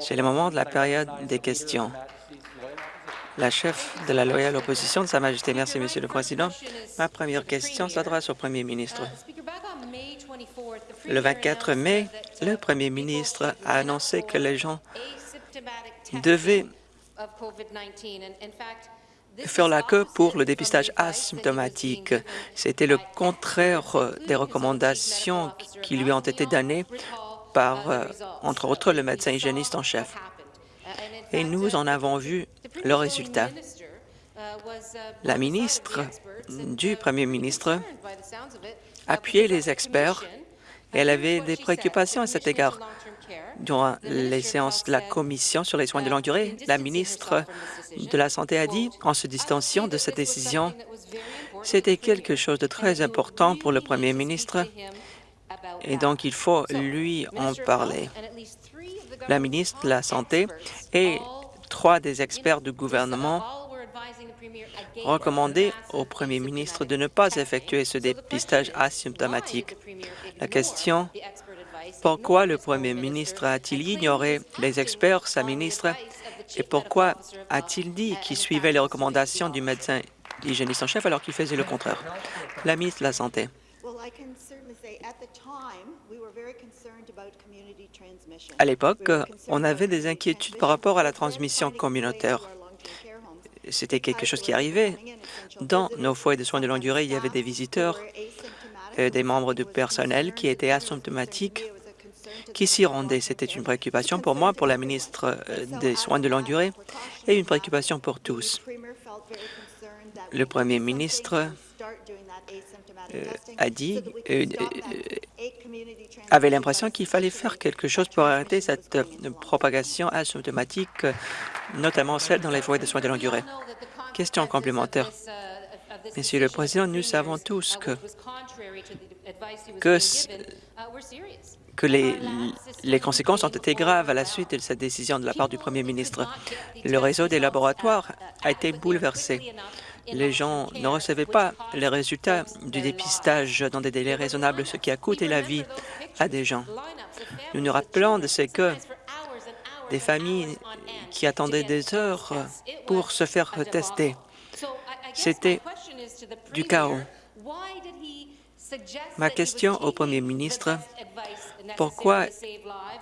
C'est le moment de la période des questions. La chef de la loyale opposition de Sa Majesté. Merci, Monsieur le Président. Ma première question s'adresse au Premier ministre. Le 24 mai, le Premier ministre a annoncé que les gens devaient faire la queue pour le dépistage asymptomatique. C'était le contraire des recommandations qui lui ont été données par, euh, entre autres, le médecin hygiéniste en chef. Et nous en avons vu le résultat. La ministre du Premier ministre appuyait les experts et elle avait des préoccupations à cet égard. Durant les séances de la Commission sur les soins de longue durée, la ministre de la Santé a dit, en se distanciant de cette décision, c'était quelque chose de très important pour le Premier ministre et donc il faut lui en parler. La ministre de la Santé et trois des experts du gouvernement recommandaient au Premier ministre de ne pas effectuer ce dépistage asymptomatique. La question pourquoi le Premier ministre a-t-il ignoré les experts, sa ministre, et pourquoi a-t-il dit qu'il suivait les recommandations du médecin hygiéniste en chef alors qu'il faisait le contraire? La ministre de la Santé. À l'époque, on avait des inquiétudes par rapport à la transmission communautaire. C'était quelque chose qui arrivait. Dans nos foyers de soins de longue durée, il y avait des visiteurs, euh, des membres du personnel qui étaient asymptomatiques qui s'y rendaient. C'était une préoccupation pour moi, pour la ministre euh, des Soins de longue durée, et une préoccupation pour tous. Le premier ministre a dit, euh, avait l'impression qu'il fallait faire quelque chose pour arrêter cette propagation asymptomatique, notamment celle dans les foyers de soins de longue durée. Question complémentaire. Monsieur le Président, nous savons tous que, que que les, les, conséquences ont été graves à la suite de cette décision de la part du Premier ministre. Le réseau des laboratoires a été bouleversé. Les gens ne recevaient pas les résultats du dépistage dans des délais raisonnables, ce qui a coûté la vie à des gens. Nous nous rappelons de ce que des familles qui attendaient des heures pour se faire tester. C'était du chaos. Ma question au Premier ministre, pourquoi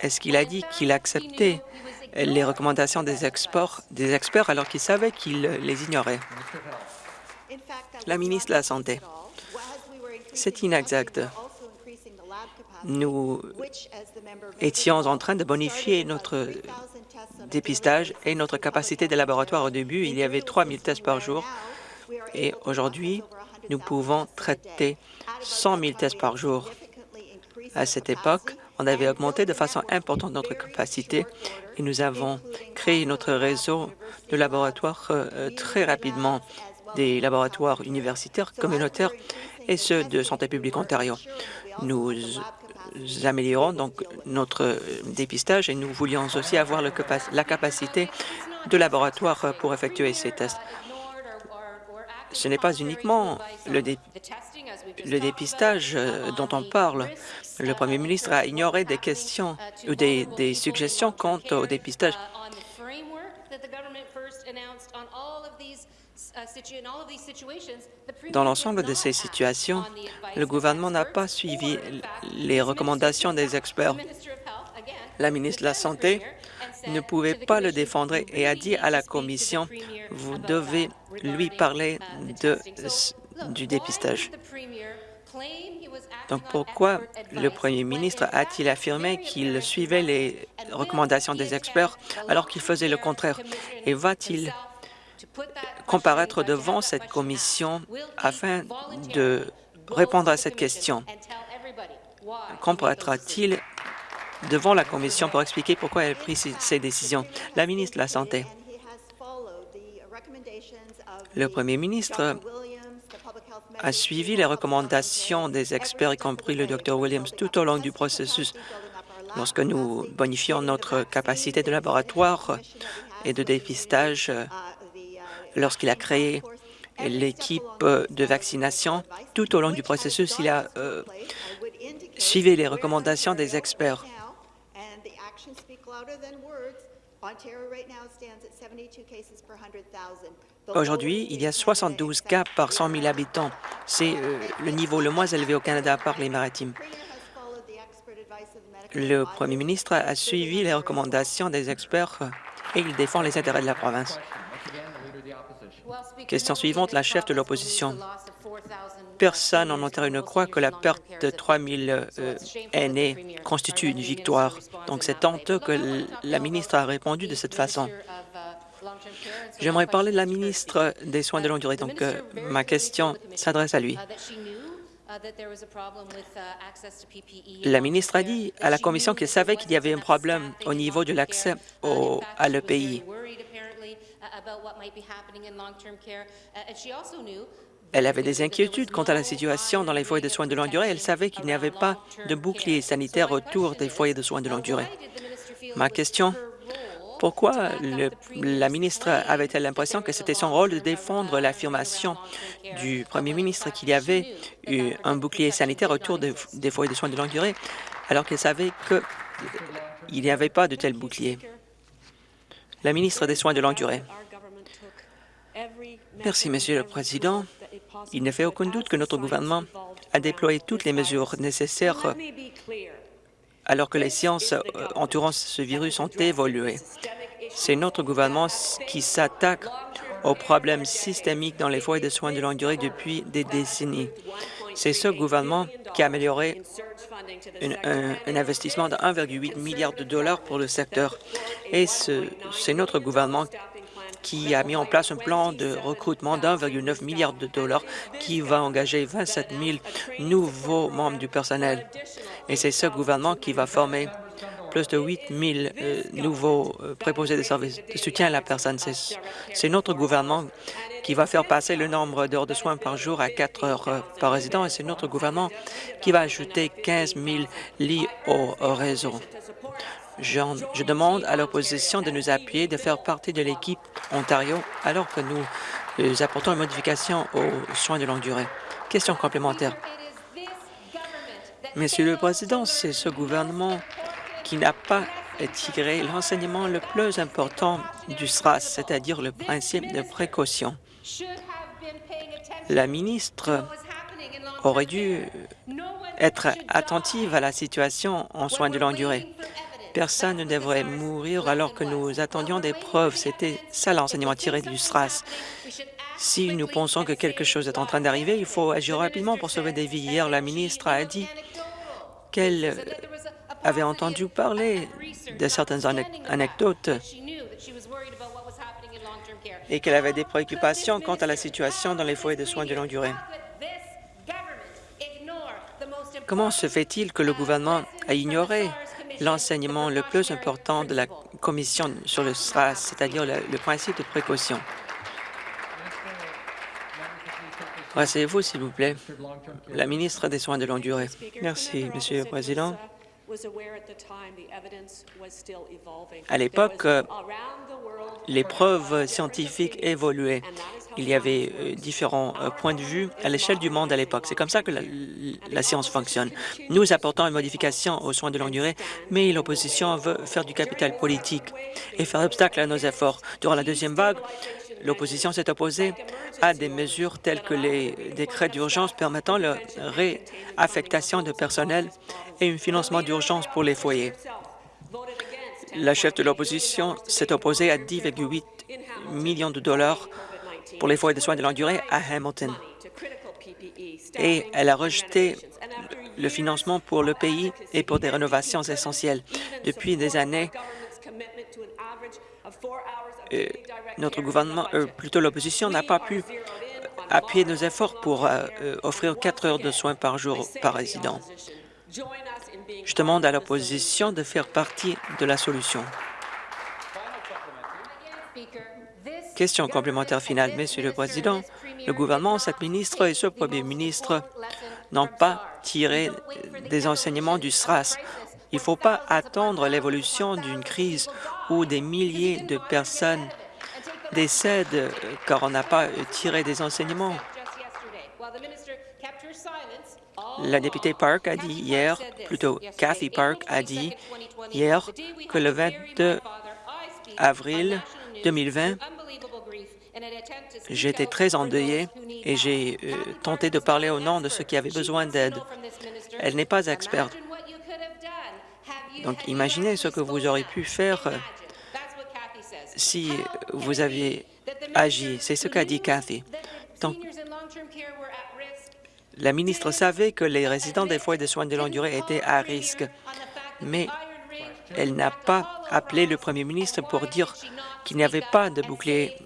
est-ce qu'il a dit qu'il acceptait les recommandations des, des experts alors qu'il savait qu'il les ignorait? La ministre de la Santé. C'est inexact. Nous étions en train de bonifier notre dépistage et notre capacité de laboratoire. Au début, il y avait 3 000 tests par jour et aujourd'hui, nous pouvons traiter 100 000 tests par jour. À cette époque, on avait augmenté de façon importante notre capacité et nous avons créé notre réseau de laboratoires euh, très rapidement, des laboratoires universitaires, communautaires et ceux de Santé publique Ontario. Nous améliorons donc notre dépistage et nous voulions aussi avoir la capacité de laboratoire pour effectuer ces tests ce n'est pas uniquement le, dépistage euh, dont on parle. Le Premier ministre a ignoré des questions ou des, des suggestions quant au dépistage. Dans l'ensemble de ces situations, le gouvernement n'a pas suivi les recommandations des experts. La ministre de la Santé ne pouvait pas le défendre et a dit à la Commission, vous devez lui parler de, du dépistage. Donc pourquoi le Premier ministre a-t-il affirmé qu'il suivait les recommandations des experts alors qu'il faisait le contraire? Et va-t-il comparaître devant cette commission afin de répondre à cette question? Comparaîtra-t-il devant la Commission pour expliquer pourquoi elle a pris ces décisions? La ministre de la Santé. Le Premier ministre a suivi les recommandations des experts, y compris le Dr Williams, tout au long du processus. Lorsque nous bonifions notre capacité de laboratoire et de dépistage, lorsqu'il a créé l'équipe de vaccination, tout au long du processus, il a euh, suivi les recommandations des experts. Aujourd'hui, il y a 72 cas par 100 000 habitants. C'est euh, le niveau le moins élevé au Canada par les maritimes. Le premier ministre a suivi les recommandations des experts et il défend les intérêts de la province. Question suivante, la chef de l'opposition. Personne en Ontario ne croit que la perte de 3 000 euh, aînés constitue une victoire. Donc, c'est honteux que la ministre a répondu de cette façon. J'aimerais parler de la ministre des Soins de longue durée. Donc, euh, ma question s'adresse à lui. La ministre a dit à la Commission qu'elle savait qu'il y avait un problème au niveau de l'accès à l'EPI. Elle avait des inquiétudes quant à la situation dans les foyers de soins de longue durée. Elle savait qu'il n'y avait pas de bouclier sanitaire autour des foyers de soins de longue durée. Ma question, pourquoi la ministre avait-elle l'impression que c'était son rôle de défendre l'affirmation du premier ministre qu'il y avait eu un bouclier sanitaire autour des foyers de soins de longue durée, alors qu'elle savait qu'il n'y avait pas de tel bouclier? La ministre des Soins de longue durée. Merci, Monsieur le Président. Il ne fait aucun doute que notre gouvernement a déployé toutes les mesures nécessaires alors que les sciences euh, entourant ce virus ont évolué. C'est notre gouvernement qui s'attaque aux problèmes systémiques dans les foyers de soins de longue durée depuis des décennies. C'est ce gouvernement qui a amélioré un, un, investissement de 1,8 milliard de dollars pour le secteur. Et c'est notre gouvernement qui a mis en place un plan de recrutement d'1,9 milliard de dollars qui va engager 27 000 nouveaux membres du personnel. Et c'est ce gouvernement qui va former plus de 8 000 euh, nouveaux euh, préposés de services de soutien à la personne. C'est notre gouvernement qui va faire passer le nombre d'heures de soins par jour à 4 heures euh, par résident et c'est notre gouvernement qui va ajouter 15 000 lits au réseau. Je demande à l'opposition de nous appuyer, de faire partie de l'équipe Ontario, alors que nous, euh, apportons une modification aux soins de longue durée. Question complémentaire. Monsieur le Président, c'est ce gouvernement qui n'a pas tiré l'enseignement le plus important du SRAS, c'est-à-dire le principe de précaution. La ministre aurait dû être attentive à la situation en soins de longue durée. Personne ne devrait mourir alors que nous attendions des preuves. C'était ça l'enseignement tiré du SRAS. Si nous pensons que quelque chose est en train d'arriver, il faut agir rapidement pour sauver des vies. Hier, la ministre a dit qu'elle avait entendu parler de certaines anecdotes et qu'elle avait des préoccupations quant à la situation dans les foyers de soins de longue durée. Comment se fait-il que le gouvernement a ignoré l'enseignement le plus important de la Commission sur le SRAS, c'est-à-dire le, principe de précaution. Rasseyez-vous, s'il vous plaît. La ministre des Soins de longue durée. Merci, Monsieur le Président. À l'époque, les preuves scientifiques évoluaient. Il y avait euh, différents euh, points de vue à l'échelle du monde à l'époque. C'est comme ça que la, science fonctionne. Nous apportons une modification aux soins de longue durée, mais l'opposition veut faire du capital politique et faire obstacle à nos efforts. Durant la deuxième vague, l'opposition s'est opposée à des mesures telles que les décrets d'urgence permettant la réaffectation de personnel et un financement d'urgence pour les foyers. La chef de l'opposition s'est opposée à 10,8 millions de dollars pour les foyers de soins de longue durée à Hamilton. Et elle a rejeté le financement pour le pays et pour des rénovations essentielles. Depuis des années, notre gouvernement, euh, plutôt l'opposition, n'a pas pu appuyer nos efforts pour euh, offrir quatre heures de soins par jour par résident. Je demande à l'opposition de faire partie de la solution. Question complémentaire finale. Monsieur le Président, le gouvernement, cette ministre et ce premier ministre n'ont pas tiré des enseignements du SRAS. Il ne faut pas attendre l'évolution d'une crise où des milliers de personnes décèdent car on n'a pas tiré des enseignements. La députée Park a dit hier, plutôt Cathy Park a dit hier que le 22 avril 2020, j'étais très endeuillée et j'ai euh, tenté de parler au nom de ceux qui avaient besoin d'aide. Elle n'est pas experte. Donc, imaginez ce que vous auriez pu faire si vous aviez agi. C'est ce qu'a dit Cathy. La ministre savait que les résidents des foyers de soins de longue durée étaient à risque, mais elle n'a pas appelé le premier ministre pour dire qu'il n'y avait pas de bouclier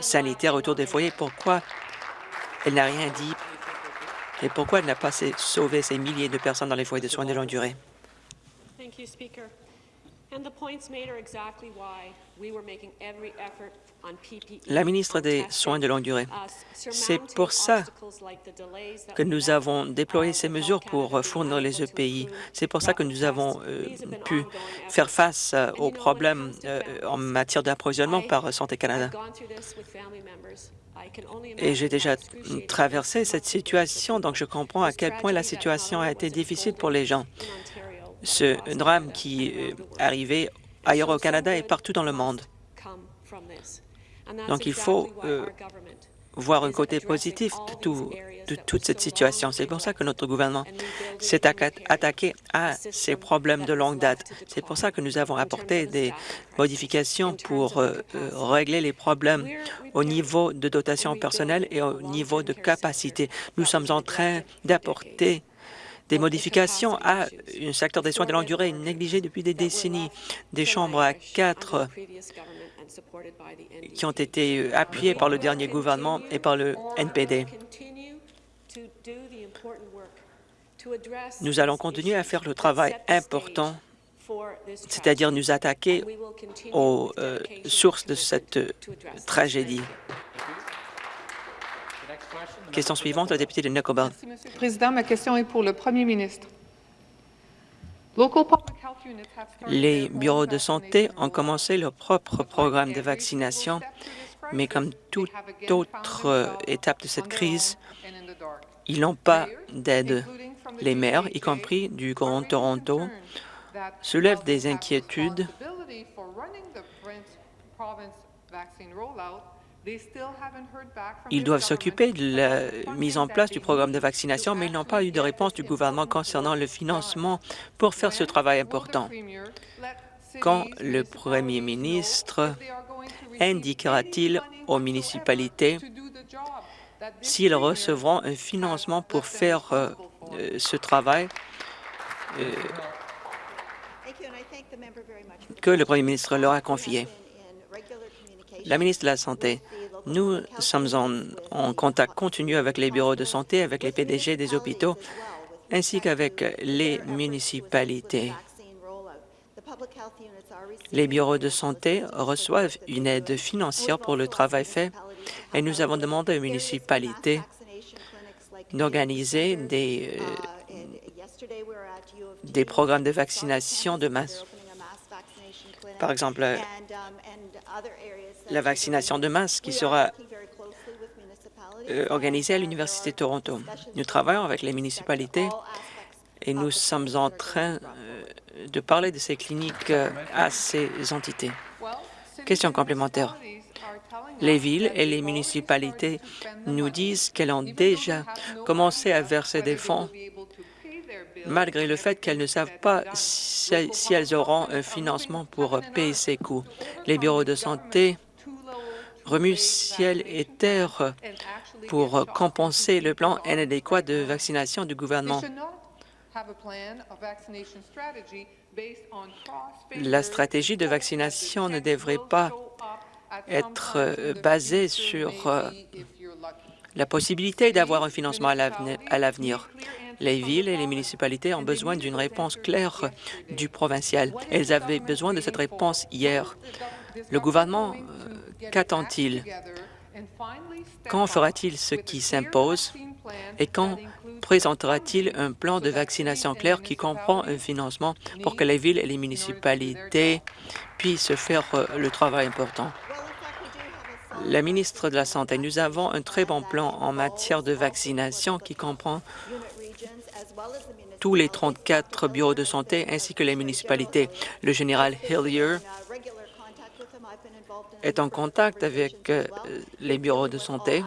sanitaire autour des foyers. Pourquoi elle n'a rien dit et pourquoi elle n'a pas sauvé ces milliers de personnes dans les foyers de soins de longue durée? La ministre des Soins de longue durée, c'est pour ça que nous avons déployé ces mesures pour fournir les EPI. C'est pour ça que nous avons euh, pu faire face euh, aux problèmes euh, en matière d'approvisionnement par Santé Canada. Et j'ai déjà traversé cette situation, donc je comprends à quel point la situation a été difficile pour les gens. Ce drame qui est arrivé ailleurs au Canada et partout dans le monde. Donc, il faut euh, voir un côté positif de, toute cette situation. C'est pour ça que notre gouvernement s'est attaqué à ces problèmes de longue date. C'est pour ça que nous avons apporté des modifications pour euh, euh, régler les problèmes au niveau de dotation personnelle et au niveau de capacité. Nous sommes en train d'apporter des modifications à un secteur des soins de longue durée négligé depuis des décennies, des chambres à quatre qui ont été appuyées par le dernier gouvernement et par le NPD. Nous allons continuer à faire le travail important, c'est-à-dire nous attaquer aux euh, sources de cette tragédie. Question suivante, le député de Nickelbelt. Monsieur le Président, ma question est pour le Premier ministre. Les bureaux de santé ont commencé leur propre programme de vaccination, mais comme toute autre étape de cette crise, ils n'ont pas d'aide. Les maires, y compris du Grand Toronto, soulèvent des inquiétudes ils doivent s'occuper de la mise en place du programme de vaccination, mais ils n'ont pas eu de réponse du gouvernement concernant le financement pour faire ce travail important. Quand le premier ministre indiquera-t-il aux municipalités s'ils recevront un financement pour faire euh, euh, ce travail euh, que le premier ministre leur a confié? La ministre de la Santé, nous sommes en, contact continu avec les bureaux de santé, avec les PDG des hôpitaux, ainsi qu'avec les municipalités. Les bureaux de santé reçoivent une aide financière pour le travail fait et nous avons demandé aux municipalités d'organiser des, euh, des programmes de vaccination de masse. Par exemple, la vaccination de masse qui sera euh, organisée à l'Université de Toronto. Nous travaillons avec les municipalités et nous sommes en train euh, de parler de ces cliniques euh, à ces entités. Question complémentaire. Les villes et les municipalités nous disent qu'elles ont déjà commencé à verser des fonds malgré le fait qu'elles ne savent pas si, elles auront un financement pour payer ces coûts. Les bureaux de santé remuent ciel et terre pour compenser le plan inadéquat de vaccination du gouvernement. La stratégie de vaccination ne devrait pas être euh, basée sur euh, la possibilité d'avoir un financement à l'avenir. Les villes et les municipalités ont besoin d'une réponse claire du provincial. Elles avaient besoin de cette réponse hier. Le gouvernement, euh, qu'attend-il? Quand fera-t-il ce qui s'impose et quand présentera-t-il un plan de vaccination clair qui comprend un financement pour que les villes et les municipalités puissent faire euh, le travail important? La ministre de la Santé, nous avons un très bon plan en matière de vaccination qui comprend tous les 34 bureaux de santé ainsi que les municipalités. Le général Hillier est en contact avec euh, les bureaux de santé.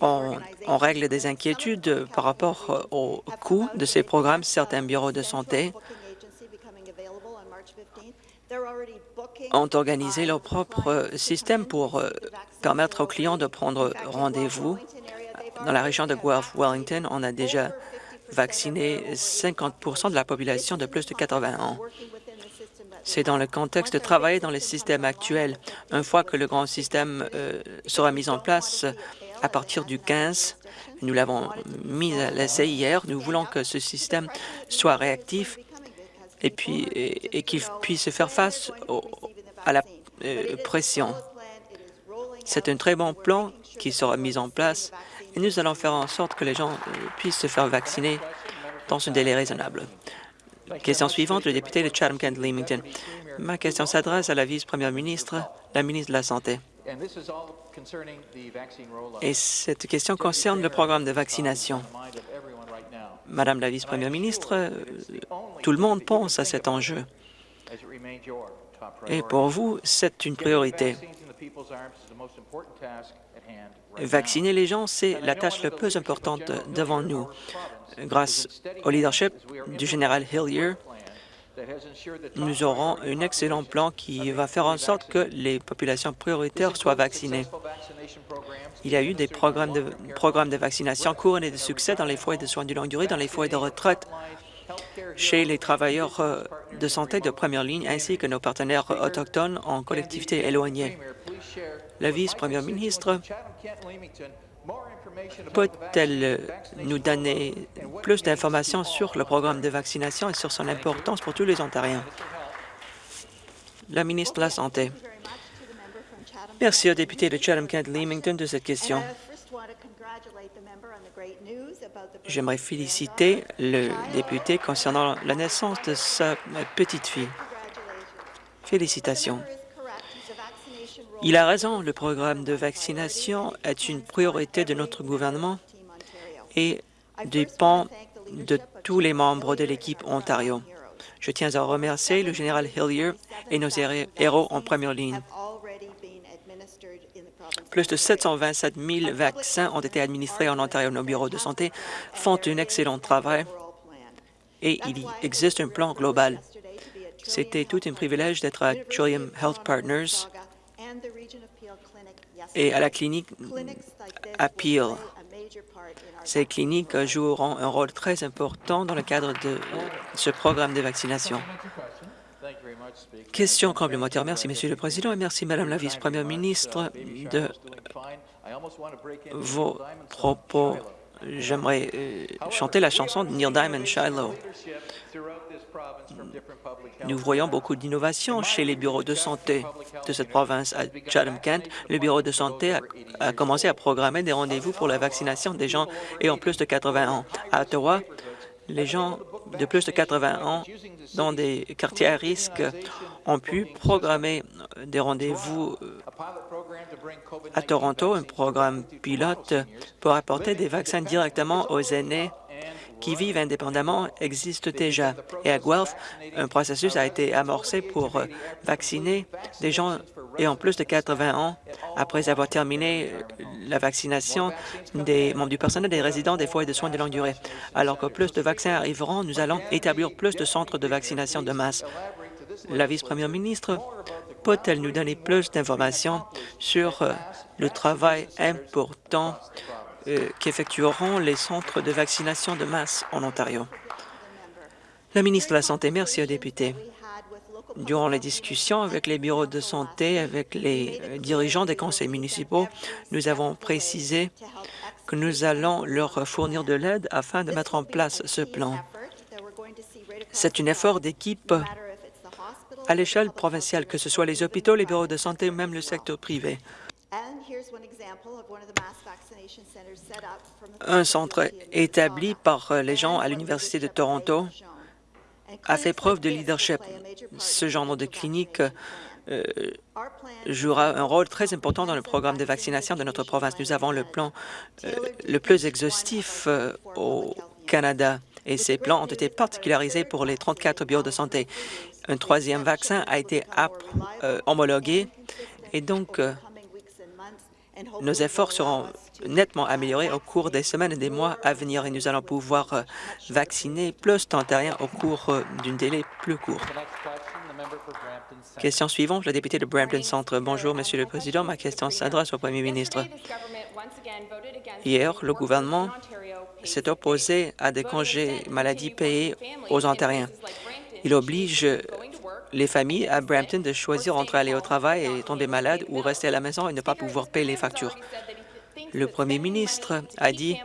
On, règle des inquiétudes par rapport au coût de ces programmes. Certains bureaux de santé ont organisé leur propre système pour euh, permettre aux clients de prendre rendez-vous. Dans la région de Guelph-Wellington, on a déjà vacciné 50 de la population de plus de 80 ans. C'est dans le contexte de travailler dans le système actuel. Une fois que le grand système euh, sera mis en place à partir du 15, nous l'avons mis à l'essai hier, nous voulons que ce système soit réactif et qu'il puisse faire face à la euh, pression. C'est un très bon plan qui sera mis en place et nous allons faire en sorte que les gens euh, puissent se faire vacciner dans un délai raisonnable. Question suivante, le député de Chatham-Kent-Leamington. Ma question s'adresse à la vice-première ministre, la ministre de la Santé. Et cette question concerne le programme de vaccination. Madame la vice-première ministre, tout le monde pense à cet enjeu. Et pour vous, c'est une priorité. Vacciner les gens, c'est la tâche la plus importante devant nous. Grâce au leadership du général Hillier, nous aurons un excellent plan qui va faire en sorte que les populations prioritaires soient vaccinées. Il y a eu des programmes de, programmes de vaccination couronnés de succès dans les foyers de soins de longue durée, dans les foyers de retraite, chez les travailleurs euh, de santé de première ligne ainsi que nos partenaires autochtones en collectivités éloignées. La vice-première ministre peut-elle nous donner plus d'informations sur le programme de vaccination et sur son importance pour tous les Ontariens? La ministre de la Santé. Merci au député de Chatham-Kent-Leamington de cette question. J'aimerais féliciter le député concernant la naissance de sa petite fille. Félicitations. Il a raison, le programme de vaccination est une priorité de notre gouvernement et dépend de tous les membres de l'équipe Ontario. Je tiens à remercier le général Hillier et nos héros en première ligne. Plus de 727 000 vaccins ont été administrés en Ontario. Nos bureaux de santé font un excellent travail et il existe un plan global. C'était tout un privilège d'être à Trillium Health Partners et à la clinique à Peel. Ces cliniques joueront un rôle très important dans le cadre de ce programme de vaccination. Question complémentaire. Merci, Monsieur le Président, et merci, Madame la vice-première ministre, de vos propos. J'aimerais euh, chanter la chanson de Neil Diamond, Shiloh. Nous voyons beaucoup d'innovations chez les bureaux de santé de cette province. À Chatham-Kent, le bureau de santé a, commencé à programmer des rendez-vous pour la vaccination des gens ayant plus de 80 ans. À Ottawa, les gens de plus de 80 ans dans des quartiers à risque ont pu programmer des rendez-vous à Toronto, un programme pilote pour apporter des vaccins directement aux aînés qui vivent indépendamment existe déjà. Et à Guelph, un processus a été amorcé pour euh, vacciner des gens ayant plus de 80 ans après avoir terminé la vaccination des membres du personnel des résidents des foyers de soins de longue durée. Alors que plus de vaccins arriveront, nous allons établir plus de centres de vaccination de masse. La vice-première ministre peut-elle nous donner plus d'informations sur euh, le travail important euh, qu'effectueront les centres de vaccination de masse en Ontario? La ministre de la Santé, merci aux députés. Durant les discussions avec les bureaux de santé, avec les euh, dirigeants des conseils municipaux, nous avons précisé que nous allons leur fournir de l'aide afin de mettre en place ce plan. C'est un effort d'équipe à l'échelle provinciale, que ce soit les hôpitaux, les bureaux de santé ou même le secteur privé. Un centre établi par euh, les gens à l'Université de Toronto a fait preuve de leadership. Ce genre de clinique euh, jouera un rôle très important dans le programme de vaccination de notre province. Nous avons le plan euh, le plus exhaustif euh, au Canada et ces plans ont été particularisés pour les 34 bureaux de santé. Un troisième vaccin a été homologué et donc nos efforts seront nettement améliorés au cours des semaines et des mois à venir et nous allons pouvoir vacciner plus d'Ontariens au cours d'une délai plus court. Question suivante, le député de Brampton Centre. Bonjour, Monsieur le Président. Ma question s'adresse au Premier ministre. Hier, le gouvernement s'est opposé à des congés maladie payés aux Ontariens. Il oblige les familles à Brampton de choisir entre aller au travail et tomber malade ou rester à la maison et ne pas pouvoir payer les factures. Le premier ministre a dit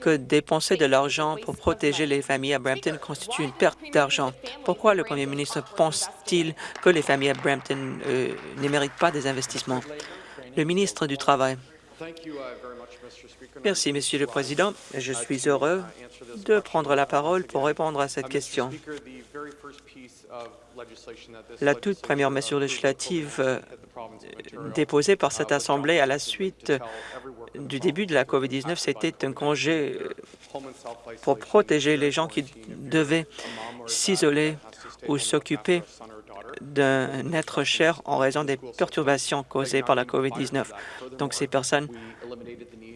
que dépenser de l'argent pour protéger les familles à Brampton constitue une perte d'argent. Pourquoi le premier ministre pense-t-il que les familles à Brampton euh, ne méritent pas des investissements? Le ministre du Travail. Merci, Monsieur le Président. Je suis heureux de prendre la parole pour répondre à cette question. La toute première mesure législative euh, déposée par cette Assemblée à la suite du début de la COVID-19, c'était un congé euh, pour protéger les gens qui devaient s'isoler ou s'occuper d'un être cher en raison des perturbations causées par la COVID-19. Donc, ces personnes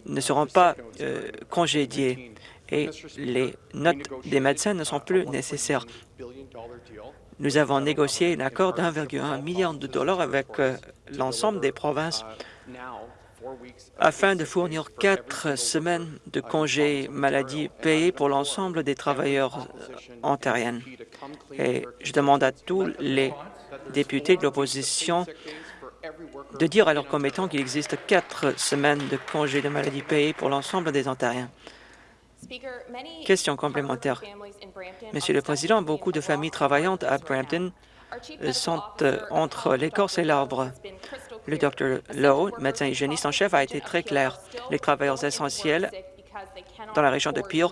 ne seront pas euh, congédiées et les notes des médecins ne sont plus nécessaires. Nous avons négocié un accord d'1,1 milliard de dollars avec euh, l'ensemble des provinces afin de fournir quatre semaines de congés maladie payés pour l'ensemble des travailleurs ontariens. Et je demande à tous les députés de l'opposition de dire à leurs commettants qu'il existe quatre semaines de congés de maladie payés pour l'ensemble des Ontariens. Question complémentaire. Monsieur le Président, beaucoup de familles travaillantes à Brampton sont euh, entre l'écorce et l'arbre. Le Dr Lowe, médecin hygiéniste en chef, a été très clair. Les travailleurs essentiels dans la région de Peel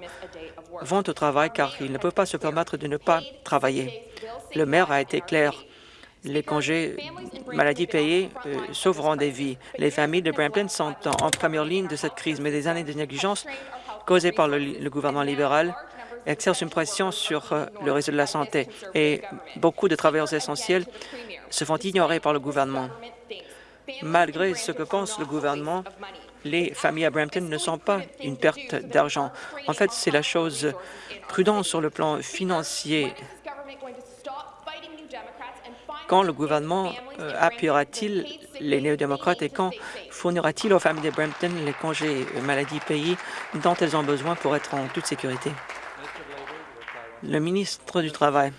vont au travail car ils ne peuvent pas se permettre de ne pas travailler. Le maire a été clair. Les congés maladie payés euh, sauveront des vies. Les familles de Brampton sont en, première ligne de cette crise, mais des années de négligence causées par le gouvernement libéral exerce une pression sur euh, le réseau de la santé et beaucoup de travailleurs essentiels se font ignorer par le gouvernement. Malgré ce que pense le gouvernement, les familles à Brampton ne sont pas une perte d'argent. En fait, c'est la chose prudente sur le plan financier. Quand le gouvernement euh, appuiera-t-il les néo-démocrates et quand fournira-t-il aux familles de Brampton les congés maladie payés dont elles ont besoin pour être en toute sécurité? Le ministre du Travail.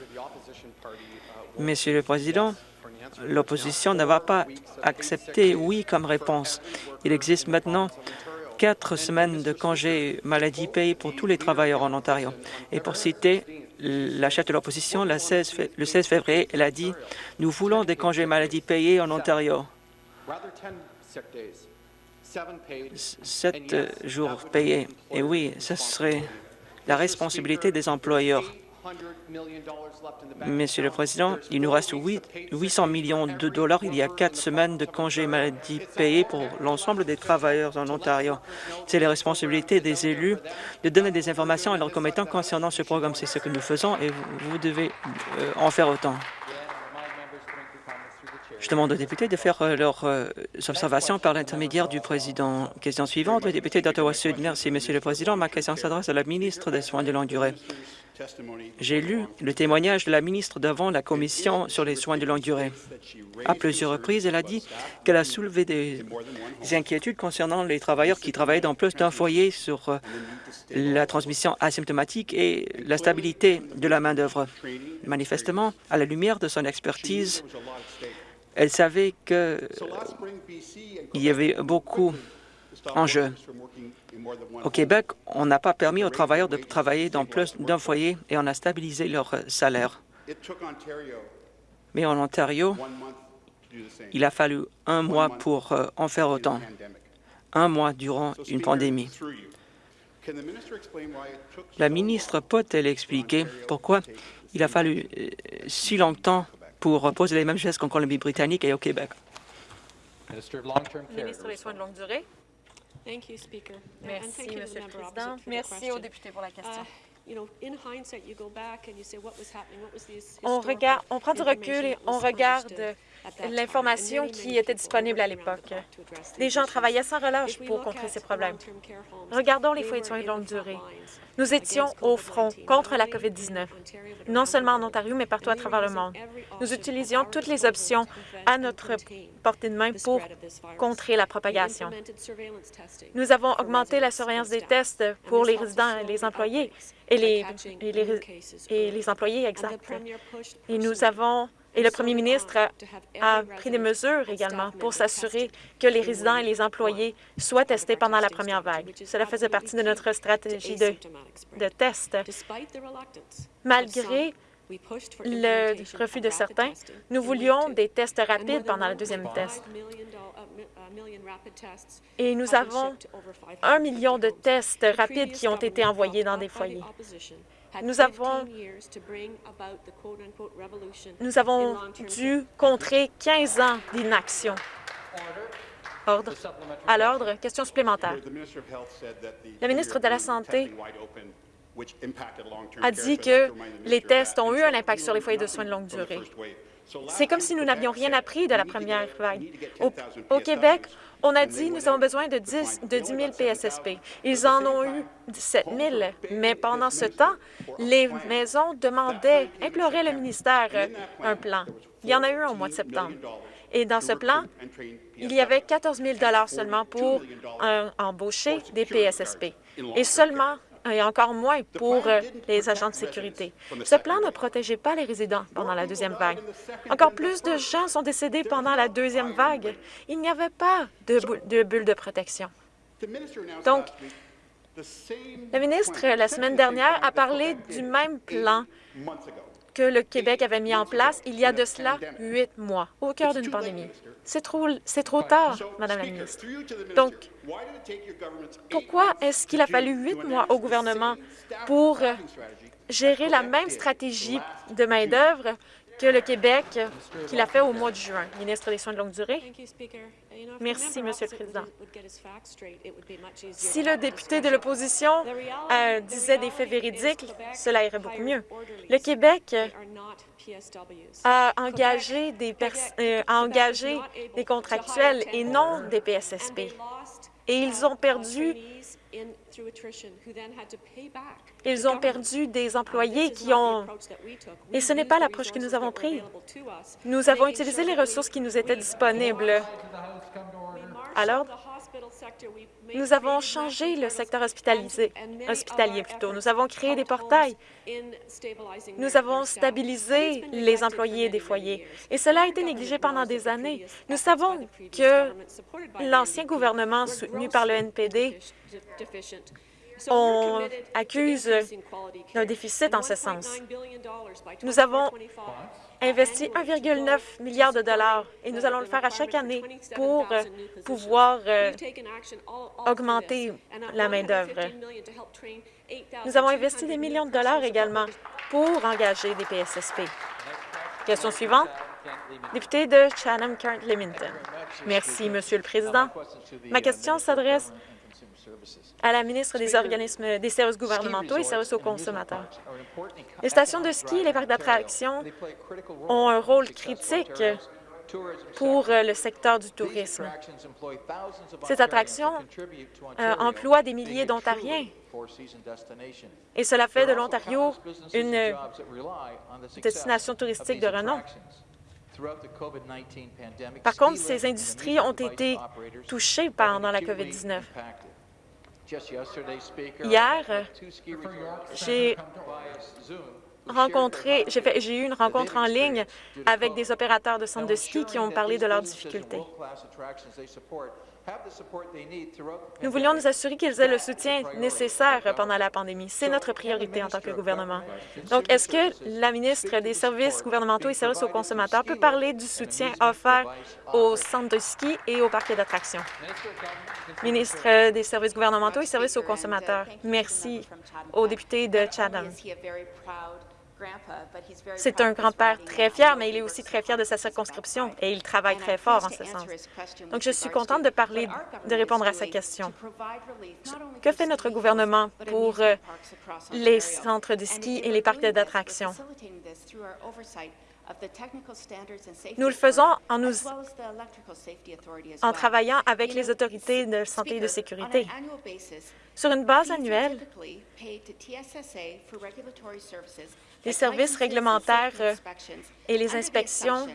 Monsieur le Président, l'opposition ne va pas accepter oui comme réponse. Il existe maintenant quatre semaines de congés maladie payés pour tous les travailleurs en Ontario. Et pour citer la chef de l'opposition, le 16 février, elle a dit « Nous voulons des congés maladie payés en Ontario. » Sept jours payés. Et oui, ce serait la responsabilité des employeurs. Monsieur le Président, il nous reste 800 millions de dollars. Il y a quatre semaines de congés maladie payés pour l'ensemble des travailleurs en Ontario. C'est la responsabilité des élus de donner des informations à leurs commettants concernant ce programme. C'est ce que nous faisons et vous devez euh, en faire autant. Je demande aux députés de faire euh, leurs euh, observations par l'intermédiaire du président. Question suivante, le député d'Ottawa-Sud. Merci, Monsieur le Président. Ma question s'adresse à la ministre des Soins de longue durée. J'ai lu le témoignage de la ministre devant la Commission sur les soins de longue durée. À plusieurs reprises, elle a dit qu'elle a soulevé des inquiétudes concernant les travailleurs qui travaillaient dans plus d'un foyer sur euh, la transmission asymptomatique et la stabilité de la main-d'œuvre. Manifestement, à la lumière de son expertise, elle savait qu'il y avait beaucoup Au Québec, on n'a pas permis aux travailleurs de travailler dans plus d'un foyer et on a stabilisé leur salaire. Mais en Ontario, il a fallu un mois pour euh, en faire autant, un mois durant une pandémie. La ministre peut-elle expliquer pourquoi il a fallu euh, si longtemps pour poser les mêmes gestes qu'en Colombie-Britannique et au Québec. Ministre des Soins de longue durée. Merci, Monsieur le Président. Merci aux députés pour la question. On, regarde, on prend du recul et on regarde l'information qui était disponible à l'époque. Les gens travaillaient sans relâche pour contrer ces problèmes. Regardons les foyers de soins de longue durée. Nous étions au front contre la COVID-19, non seulement en Ontario, mais partout à travers le monde. Nous utilisions toutes les options à notre portée de main pour contrer la propagation. Nous avons augmenté la surveillance des tests pour les résidents et les employés et les, et les, et les employés exacts. Et nous avons et le premier ministre a, pris des mesures également pour s'assurer que les résidents et les employés soient testés pendant la première vague. Cela faisait partie de notre stratégie de, de test. Malgré le refus de certains, nous voulions des tests rapides pendant le deuxième test. Et nous avons un million de tests rapides qui ont été envoyés dans des foyers. Nous avons, nous avons dû contrer 15 ans d'inaction. Ordre. À l'ordre, question supplémentaire. Le ministre de la Santé a dit que les tests ont eu un impact sur les foyers de soins de longue durée. C'est comme si nous n'avions rien appris de la première vague. Au, Québec, on a dit nous avons besoin de 10, de 10 000 PSSP. Ils en ont eu 17 000, mais pendant ce temps, les maisons demandaient, imploraient le ministère euh, un plan. Il y en a eu un au mois de septembre. Et dans ce plan, il y avait 14 000 seulement pour embaucher des PSSP. Et seulement et encore moins pour euh, les agents de sécurité. Ce plan ne protégeait pas les résidents pendant la deuxième vague. Encore plus de gens sont décédés pendant la deuxième vague. Il n'y avait pas de, de bulle de protection. Donc, le ministre, la semaine dernière, a parlé du même plan que le Québec avait mis en place il y a de cela huit mois, au cœur d'une pandémie. C'est trop, trop tard, Madame la ministre. Donc, pourquoi est-ce qu'il a fallu huit mois au gouvernement pour gérer la même stratégie de main-d'œuvre que le Québec, qu'il a fait au mois de juin. Ministre des Soins de longue durée. Merci, Monsieur le Président. Si le député de l'opposition euh, disait des faits véridiques, cela irait beaucoup mieux. Le Québec a engagé des, euh, a engagé des contractuels et non des PSSP. Et ils ont perdu ils ont perdu des employés qui ont... Et ce n'est pas l'approche que nous avons prise. Nous avons utilisé les ressources qui nous étaient disponibles. Alors, nous avons changé le secteur hospitalisé, hospitalier. Plutôt. Nous avons créé des portails. Nous avons stabilisé les employés des foyers. Et cela a été négligé pendant des années. Nous savons que l'ancien gouvernement soutenu par le NPD on accuse d'un déficit en ce sens. Nous avons investi 1,9 milliard de dollars et nous allons le faire à chaque année pour pouvoir euh, augmenter la main-d'œuvre. Nous avons investi des millions de dollars également pour engager des PSSP. Question suivante. Député de Chatham-Kent-Limington. Merci, Monsieur le Président. Ma question s'adresse à la ministre des organismes des services gouvernementaux et services aux consommateurs. Les stations de ski et les parcs d'attractions ont un rôle critique pour le secteur du tourisme. Ces attractions euh, emploient des milliers d'Ontariens et cela fait de l'Ontario une destination touristique de renom. Par contre, ces industries ont été touchées pendant la COVID-19. Hier, j'ai rencontré, j'ai eu une rencontre en ligne avec des opérateurs de centres de ski qui ont parlé de leurs difficultés. Nous voulions nous assurer qu'ils aient le soutien nécessaire pendant la pandémie. C'est notre priorité en tant que gouvernement. Donc, est-ce que la ministre des Services gouvernementaux et services aux consommateurs peut parler du soutien offert aux centres de ski et aux parcs d'attractions? Ministre des Services gouvernementaux et services aux consommateurs, merci au député de Chatham. C'est un grand-père très fier, mais il est aussi très fier de sa circonscription et il travaille très fort en ce sens. Donc, je suis contente de parler, de répondre à sa question. Que fait notre gouvernement pour euh, les centres de ski et les parcs d'attractions? Nous le faisons en, nous, en travaillant avec les autorités de santé et de sécurité. Sur une base annuelle, les services réglementaires euh, et les inspections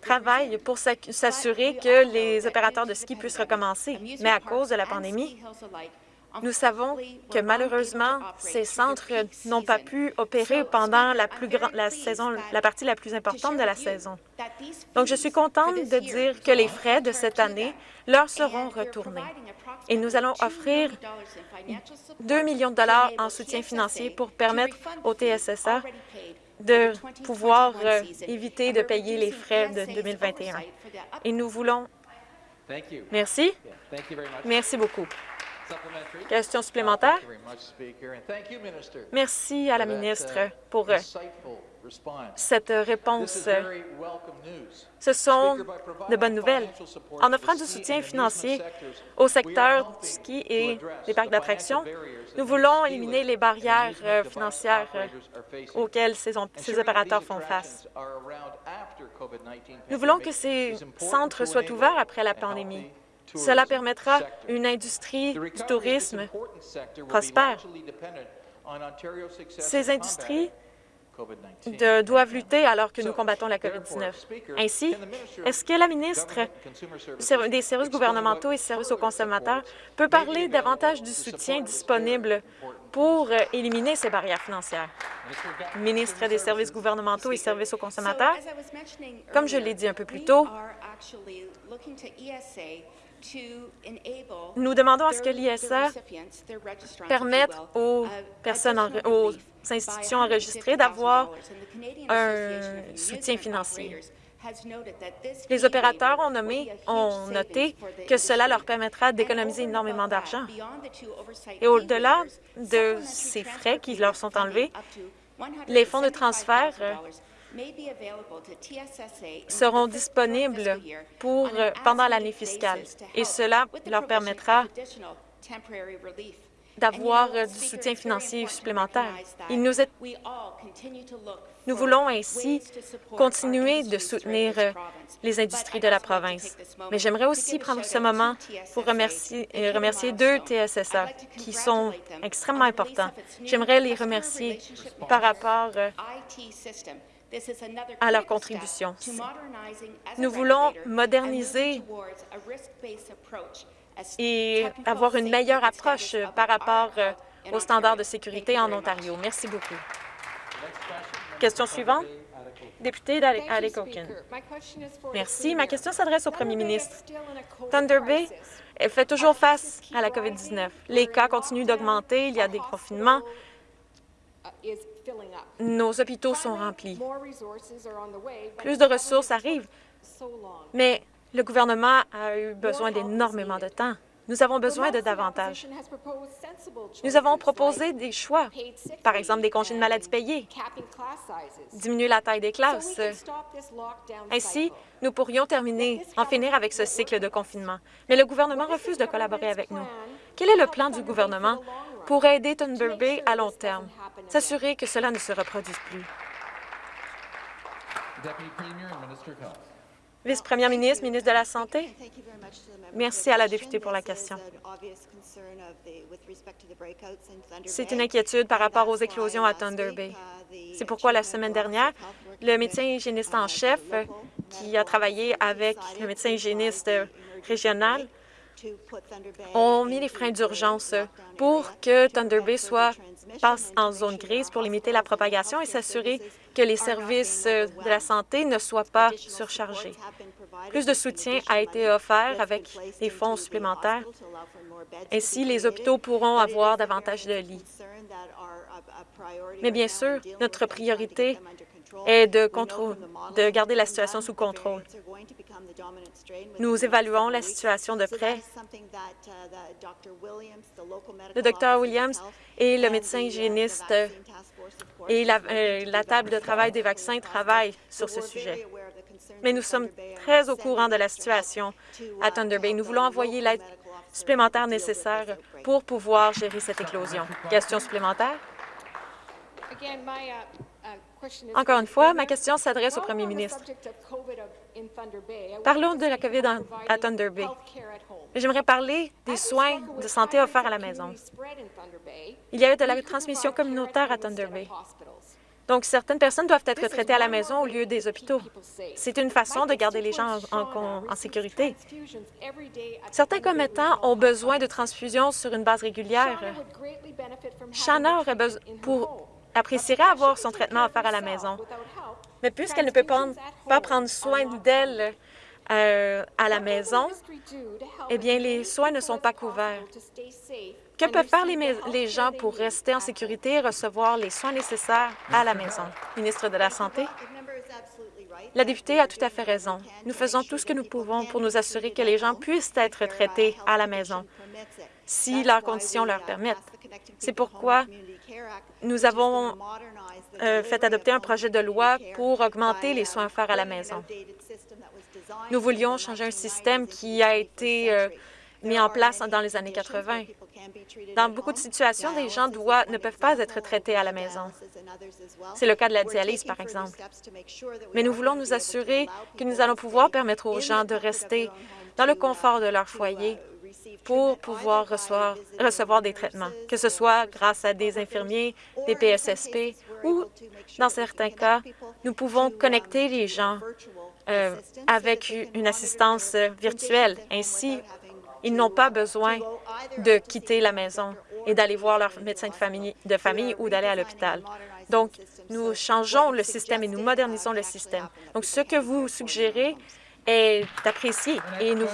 travaillent pour s'assurer que les opérateurs de ski puissent recommencer. Mais à cause de la pandémie, nous savons que malheureusement, ces centres n'ont pas pu opérer pendant la, plus la, saison, la partie la plus importante de la saison. Donc, je suis contente de dire que les frais de cette année leur seront retournés. Et nous allons offrir 2 millions de dollars en soutien financier pour permettre au TSSA de pouvoir euh, éviter de payer les frais de 2021. Et nous voulons... Merci. Merci beaucoup. Question supplémentaire? Merci à la ministre pour euh, cette réponse. Ce sont de bonnes nouvelles. En offrant du soutien financier au secteur du ski et des parcs d'attractions, nous voulons éliminer les barrières euh, financières euh, auxquelles ces, ces opérateurs font face. Nous voulons que ces centres soient ouverts après la pandémie. Cela permettra une industrie du tourisme prospère. Ces industries doivent lutter alors que nous combattons la COVID-19. Ainsi, est-ce que la ministre des services gouvernementaux et services aux consommateurs peut parler davantage du soutien disponible pour éliminer ces barrières financières? Ministre des services gouvernementaux et services aux consommateurs, comme je l'ai dit un peu plus tôt, nous demandons à ce que l'ISA permette aux personnes, aux institutions enregistrées d'avoir un soutien financier. Les opérateurs ont, nommé, ont noté que cela leur permettra d'économiser énormément d'argent. Et au-delà de ces frais qui leur sont enlevés, les fonds de transfert seront disponibles pour, euh, pendant l'année fiscale et cela leur permettra d'avoir euh, du soutien financier supplémentaire. Il nous est... Nous voulons ainsi continuer de soutenir euh, les industries de la province. Mais j'aimerais aussi prendre ce moment pour remercier, remercier deux TSSA qui sont extrêmement importants. J'aimerais les remercier par rapport à leur contribution. Nous voulons moderniser et avoir une meilleure approche par rapport euh, aux standards de sécurité en Ontario. Merci beaucoup. Question suivante. Député d'Alekoken. Merci. Ma question s'adresse au premier ministre. Thunder Bay fait toujours face à la COVID-19. Les cas continuent d'augmenter, il y a des confinements, nos hôpitaux sont remplis. Plus de ressources arrivent, mais le gouvernement a eu besoin d'énormément de temps. Nous avons besoin de davantage. Nous avons proposé des choix, par exemple des congés de maladie payés, diminuer la taille des classes. Ainsi, nous pourrions terminer, en finir avec ce cycle de confinement. Mais le gouvernement refuse de collaborer avec nous. Quel est le plan du gouvernement? Pour aider Thunder Bay à long terme, s'assurer que cela ne se reproduise plus. Vice-première ministre, ministre de la Santé. Merci à la députée pour la question. C'est une inquiétude par rapport aux éclosions à Thunder Bay. C'est pourquoi la semaine dernière, le médecin hygiéniste en chef, qui a travaillé avec le médecin hygiéniste régional, ont mis les freins d'urgence pour que Thunder Bay soit, passe en zone grise pour limiter la propagation et s'assurer que les services de la santé ne soient pas surchargés. Plus de soutien a été offert avec des fonds supplémentaires. Ainsi, les hôpitaux pourront avoir davantage de lits. Mais bien sûr, notre priorité est de, de garder la situation sous contrôle. Nous évaluons la situation de près. Le Dr Williams et le médecin hygiéniste et la, euh, table de travail des vaccins travaille sur ce sujet. Mais nous sommes très au courant de la situation à Thunder Bay. Nous voulons envoyer l'aide supplémentaire nécessaire pour pouvoir gérer cette éclosion. Question supplémentaire? Encore une fois, ma question s'adresse au premier ministre. Parlons de la COVID à Thunder Bay. J'aimerais parler des soins de santé offerts à la maison. Il y a eu de la transmission communautaire à Thunder Bay. Donc, certaines personnes doivent être traitées à la maison au lieu des hôpitaux. C'est une façon de garder les gens en, en- en sécurité. Certains commettants ont besoin de transfusions sur une base régulière. Shanna aurait besoin pour apprécierait avoir son traitement offert à la maison. Mais puisqu'elle ne peut pas, prendre soin d'elle euh, à la maison, eh bien, les soins ne sont pas couverts. Que peuvent faire les, les gens pour rester en sécurité et recevoir les soins nécessaires à la maison? Ministre de la Santé? La députée a tout à fait raison. Nous faisons tout ce que nous pouvons pour nous assurer que les gens puissent être traités à la maison si leurs conditions leur permettent. C'est pourquoi nous avons euh, fait adopter un projet de loi pour augmenter les soins offerts à la maison. Nous voulions changer un système qui a été euh, mis en place dans les années 80. Dans beaucoup de situations, des gens doivent, ne peuvent pas être traités à la maison. C'est le cas de la dialyse, par exemple. Mais nous voulons nous assurer que nous allons pouvoir permettre aux gens de rester dans le confort de leur foyer pour pouvoir recevoir, des traitements, que ce soit grâce à des infirmiers, des PSSP ou, dans certains cas, nous pouvons connecter les gens euh, avec une assistance virtuelle. Ainsi, ils n'ont pas besoin de quitter la maison et d'aller voir leur médecin de famille, de famille ou d'aller à l'hôpital. Donc, nous changeons le système et nous modernisons le système. Donc, ce que vous suggérez est apprécié et nous,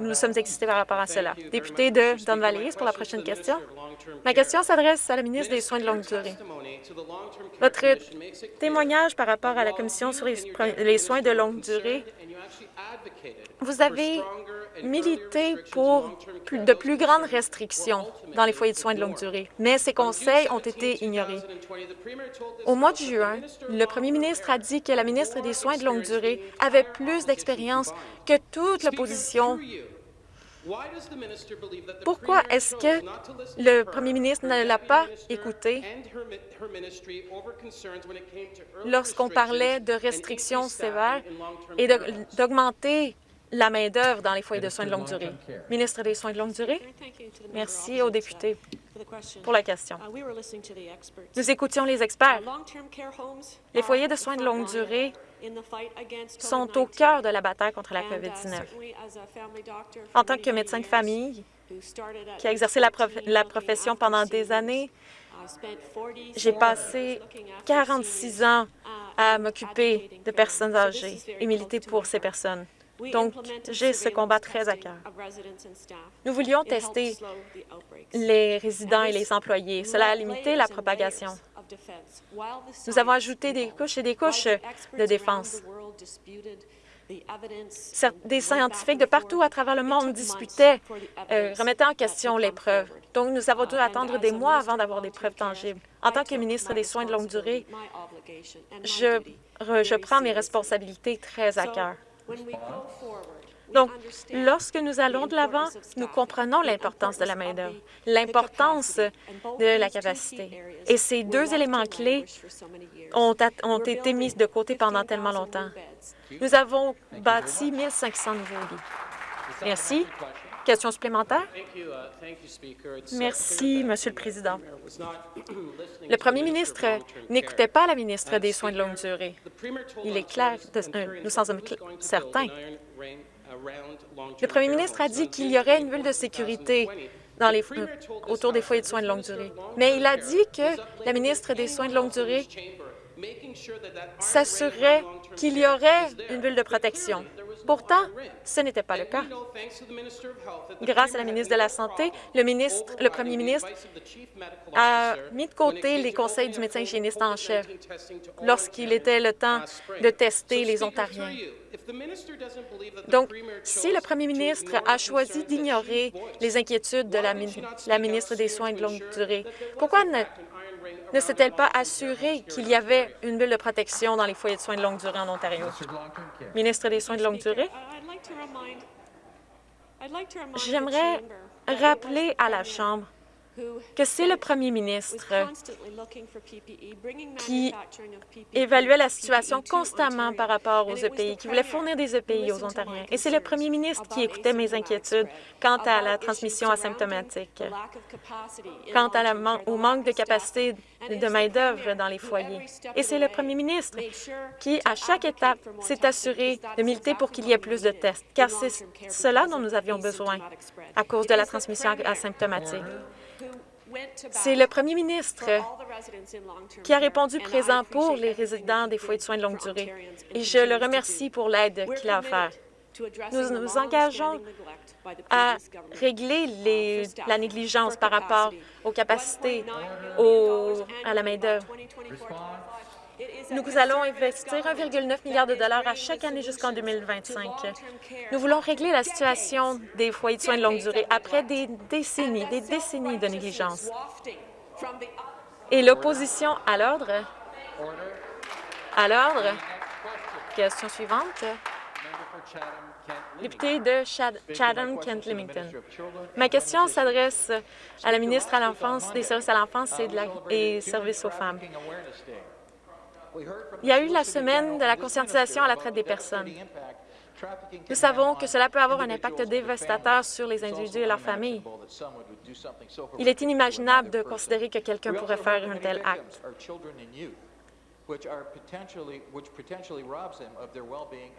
nous sommes excités par rapport à cela. Député de Don Valley pour la prochaine question. Ma question s'adresse à la ministre des Soins de longue durée. Votre témoignage par rapport à la Commission sur les, soins de longue durée, vous avez milité pour de plus grandes restrictions dans les foyers de soins de longue durée, mais ces conseils ont été ignorés. Au mois de juin, le premier ministre a dit que la ministre des Soins de longue durée avait plus d'expérience que toute l'opposition. Pourquoi est-ce que le premier ministre ne l'a pas écouté? Lorsqu'on parlait de restrictions sévères et d'augmenter la main-d'œuvre dans les foyers de soins de longue durée? Ministre des Soins de longue durée, merci aux députés pour la question. Nous écoutions les experts. Les foyers de soins de longue durée sont au cœur de la bataille contre la COVID-19. En tant que médecin de famille qui a exercé la, prof- la profession pendant des années, j'ai passé 46 ans à m'occuper de personnes âgées et militer pour ces personnes. Donc, j'ai ce combat très à cœur. Nous voulions tester les résidents et les employés. Cela a limité la propagation. Nous avons ajouté des couches et des couches de défense. Des scientifiques de partout à travers le monde disputaient, euh, remettaient en question les preuves. Donc, nous avons dû attendre des mois avant d'avoir des preuves tangibles. En tant que ministre des Soins de longue durée, je, je prends mes responsabilités très à cœur. Donc, lorsque nous allons de l'avant, nous comprenons l'importance de la main-d'œuvre, l'importance de la capacité. Et ces deux éléments clés ont, été mis de côté pendant tellement longtemps. Nous avons bâti 1500 nouveaux lits. Merci. Question supplémentaire? Merci, Monsieur le Président. Le premier ministre n'écoutait pas la ministre des Soins de longue durée. Il est clair, de- euh, nous sommes certains. Le premier ministre a dit qu'il y aurait une bulle de sécurité dans les, euh, autour des foyers de soins de longue durée. Mais il a dit que la ministre des Soins de longue durée s'assurerait qu'il y aurait une bulle de protection. Pourtant, ce n'était pas le cas. Grâce à la ministre de la Santé, le, ministre, le premier ministre a mis de côté les conseils du médecin hygiéniste en chef lorsqu'il était le temps de tester les Ontariens. Donc, si le premier ministre a choisi d'ignorer les inquiétudes de la, mi- la ministre des Soins de longue durée, pourquoi ne ne s'est-elle pas assurée qu'il y avait une bulle de protection dans les foyers de soins de longue durée en Ontario? Ministre des Soins de longue durée, j'aimerais rappeler à la Chambre que c'est le premier ministre qui évaluait la situation constamment par rapport aux EPI, qui voulait fournir des EPI aux Ontariens. Et c'est le premier ministre qui écoutait mes inquiétudes quant à la transmission asymptomatique, quant à la au manque de capacité de main-d'œuvre dans les foyers. Et c'est le premier ministre qui, à chaque étape, s'est assuré de militer pour qu'il y ait plus de tests, car c'est cela dont nous avions besoin à cause de la transmission asymptomatique. C'est le premier ministre qui a répondu présent pour les résidents des foyers de soins de longue durée et je le remercie pour l'aide qu'il a offerte. Nous nous engageons à régler les, la négligence par rapport aux capacités, à la main-d'œuvre. Nous allons investir 1,9 milliard de dollars à chaque année jusqu'en 2025. Nous voulons régler la situation des foyers de soins de longue durée après des décennies, des décennies de négligence. Et l'opposition à l'ordre. À l'ordre. Question suivante. Député de Chatham-Kent-Limington. Ma question s'adresse à la ministre à l'enfance, des services à l'enfance et, de la, et services aux femmes. Il y a eu la semaine de la conscientisation à la traite des personnes. Nous savons que cela peut avoir un impact dévastateur sur les individus et leurs familles. Il est inimaginable de considérer que quelqu'un pourrait faire un tel acte.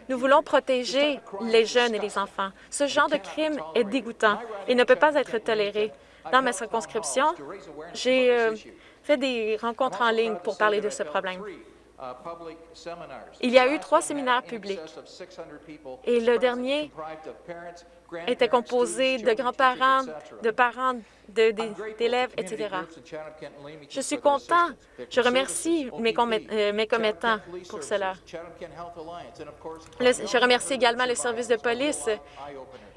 Nous voulons protéger les jeunes et les enfants. Ce genre de crime est dégoûtant et ne peut pas être toléré. Dans ma circonscription, j'ai euh, fait des rencontres en ligne pour parler de ce problème. Il y a eu trois séminaires publics et le dernier était composé de grands-parents, de parents, d'élèves, etc. Je suis content. Je remercie mes, euh, mes commettants pour cela. je remercie également le service de police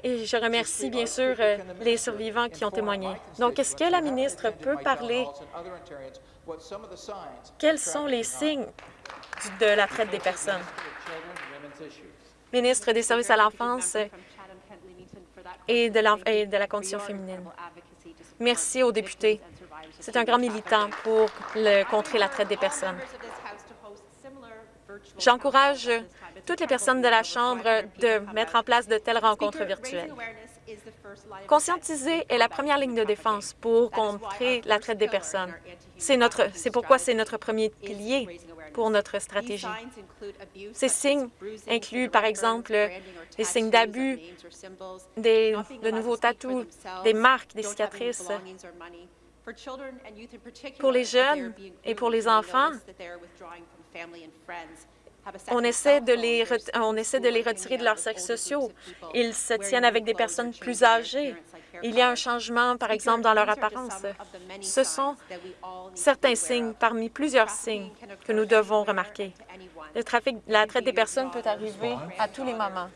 et je remercie bien sûr euh, les survivants qui ont témoigné. Donc, est-ce que la ministre peut parler? Quels sont les signes de la traite des personnes? Ministre des Services à l'enfance et de, et de la condition féminine. Merci aux députés. C'est un grand militant pour le, contrer la traite des personnes. J'encourage toutes les personnes de la Chambre de mettre en place de telles rencontres virtuelles. Conscientiser est la première ligne de défense pour contrer la traite des personnes. C'est pourquoi c'est notre premier pilier pour notre stratégie. Ces signes incluent, par exemple, les signes d'abus, de nouveaux tatous, des marques, des cicatrices. Pour les jeunes et pour les enfants, on essaie, de les on essaie de les retirer de leurs cercles sociaux. Ils se tiennent avec des personnes plus âgées. Il y a un changement, par exemple, dans leur apparence. Ce sont certains signes parmi plusieurs signes que nous devons remarquer. Le trafic, la traite des personnes peut arriver à tous les moments.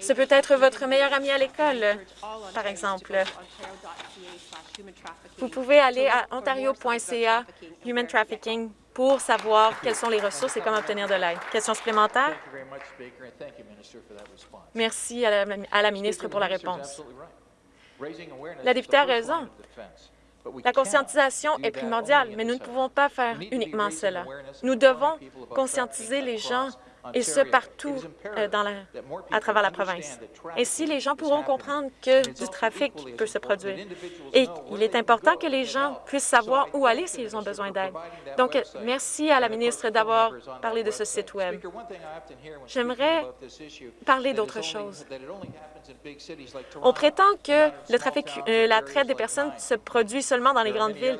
Ce peut être votre meilleur ami à l'école, par exemple. Vous pouvez aller à ontario.ca Human Trafficking pour savoir quelles sont les ressources et comment obtenir de l'aide. Question supplémentaire? Merci à la, ministre pour la réponse. La députée a raison. La conscientisation est primordiale, mais nous ne pouvons pas faire uniquement cela. Nous devons conscientiser les gens et ce partout euh, dans la, à travers la province. Ainsi, les gens pourront comprendre que du trafic peut se produire. Et il est important que les gens puissent savoir où aller s'ils ont besoin d'aide. Donc, merci à la ministre d'avoir parlé de ce site Web. J'aimerais parler d'autre chose. On prétend que le trafic, euh, la traite des personnes se produit seulement dans les grandes villes,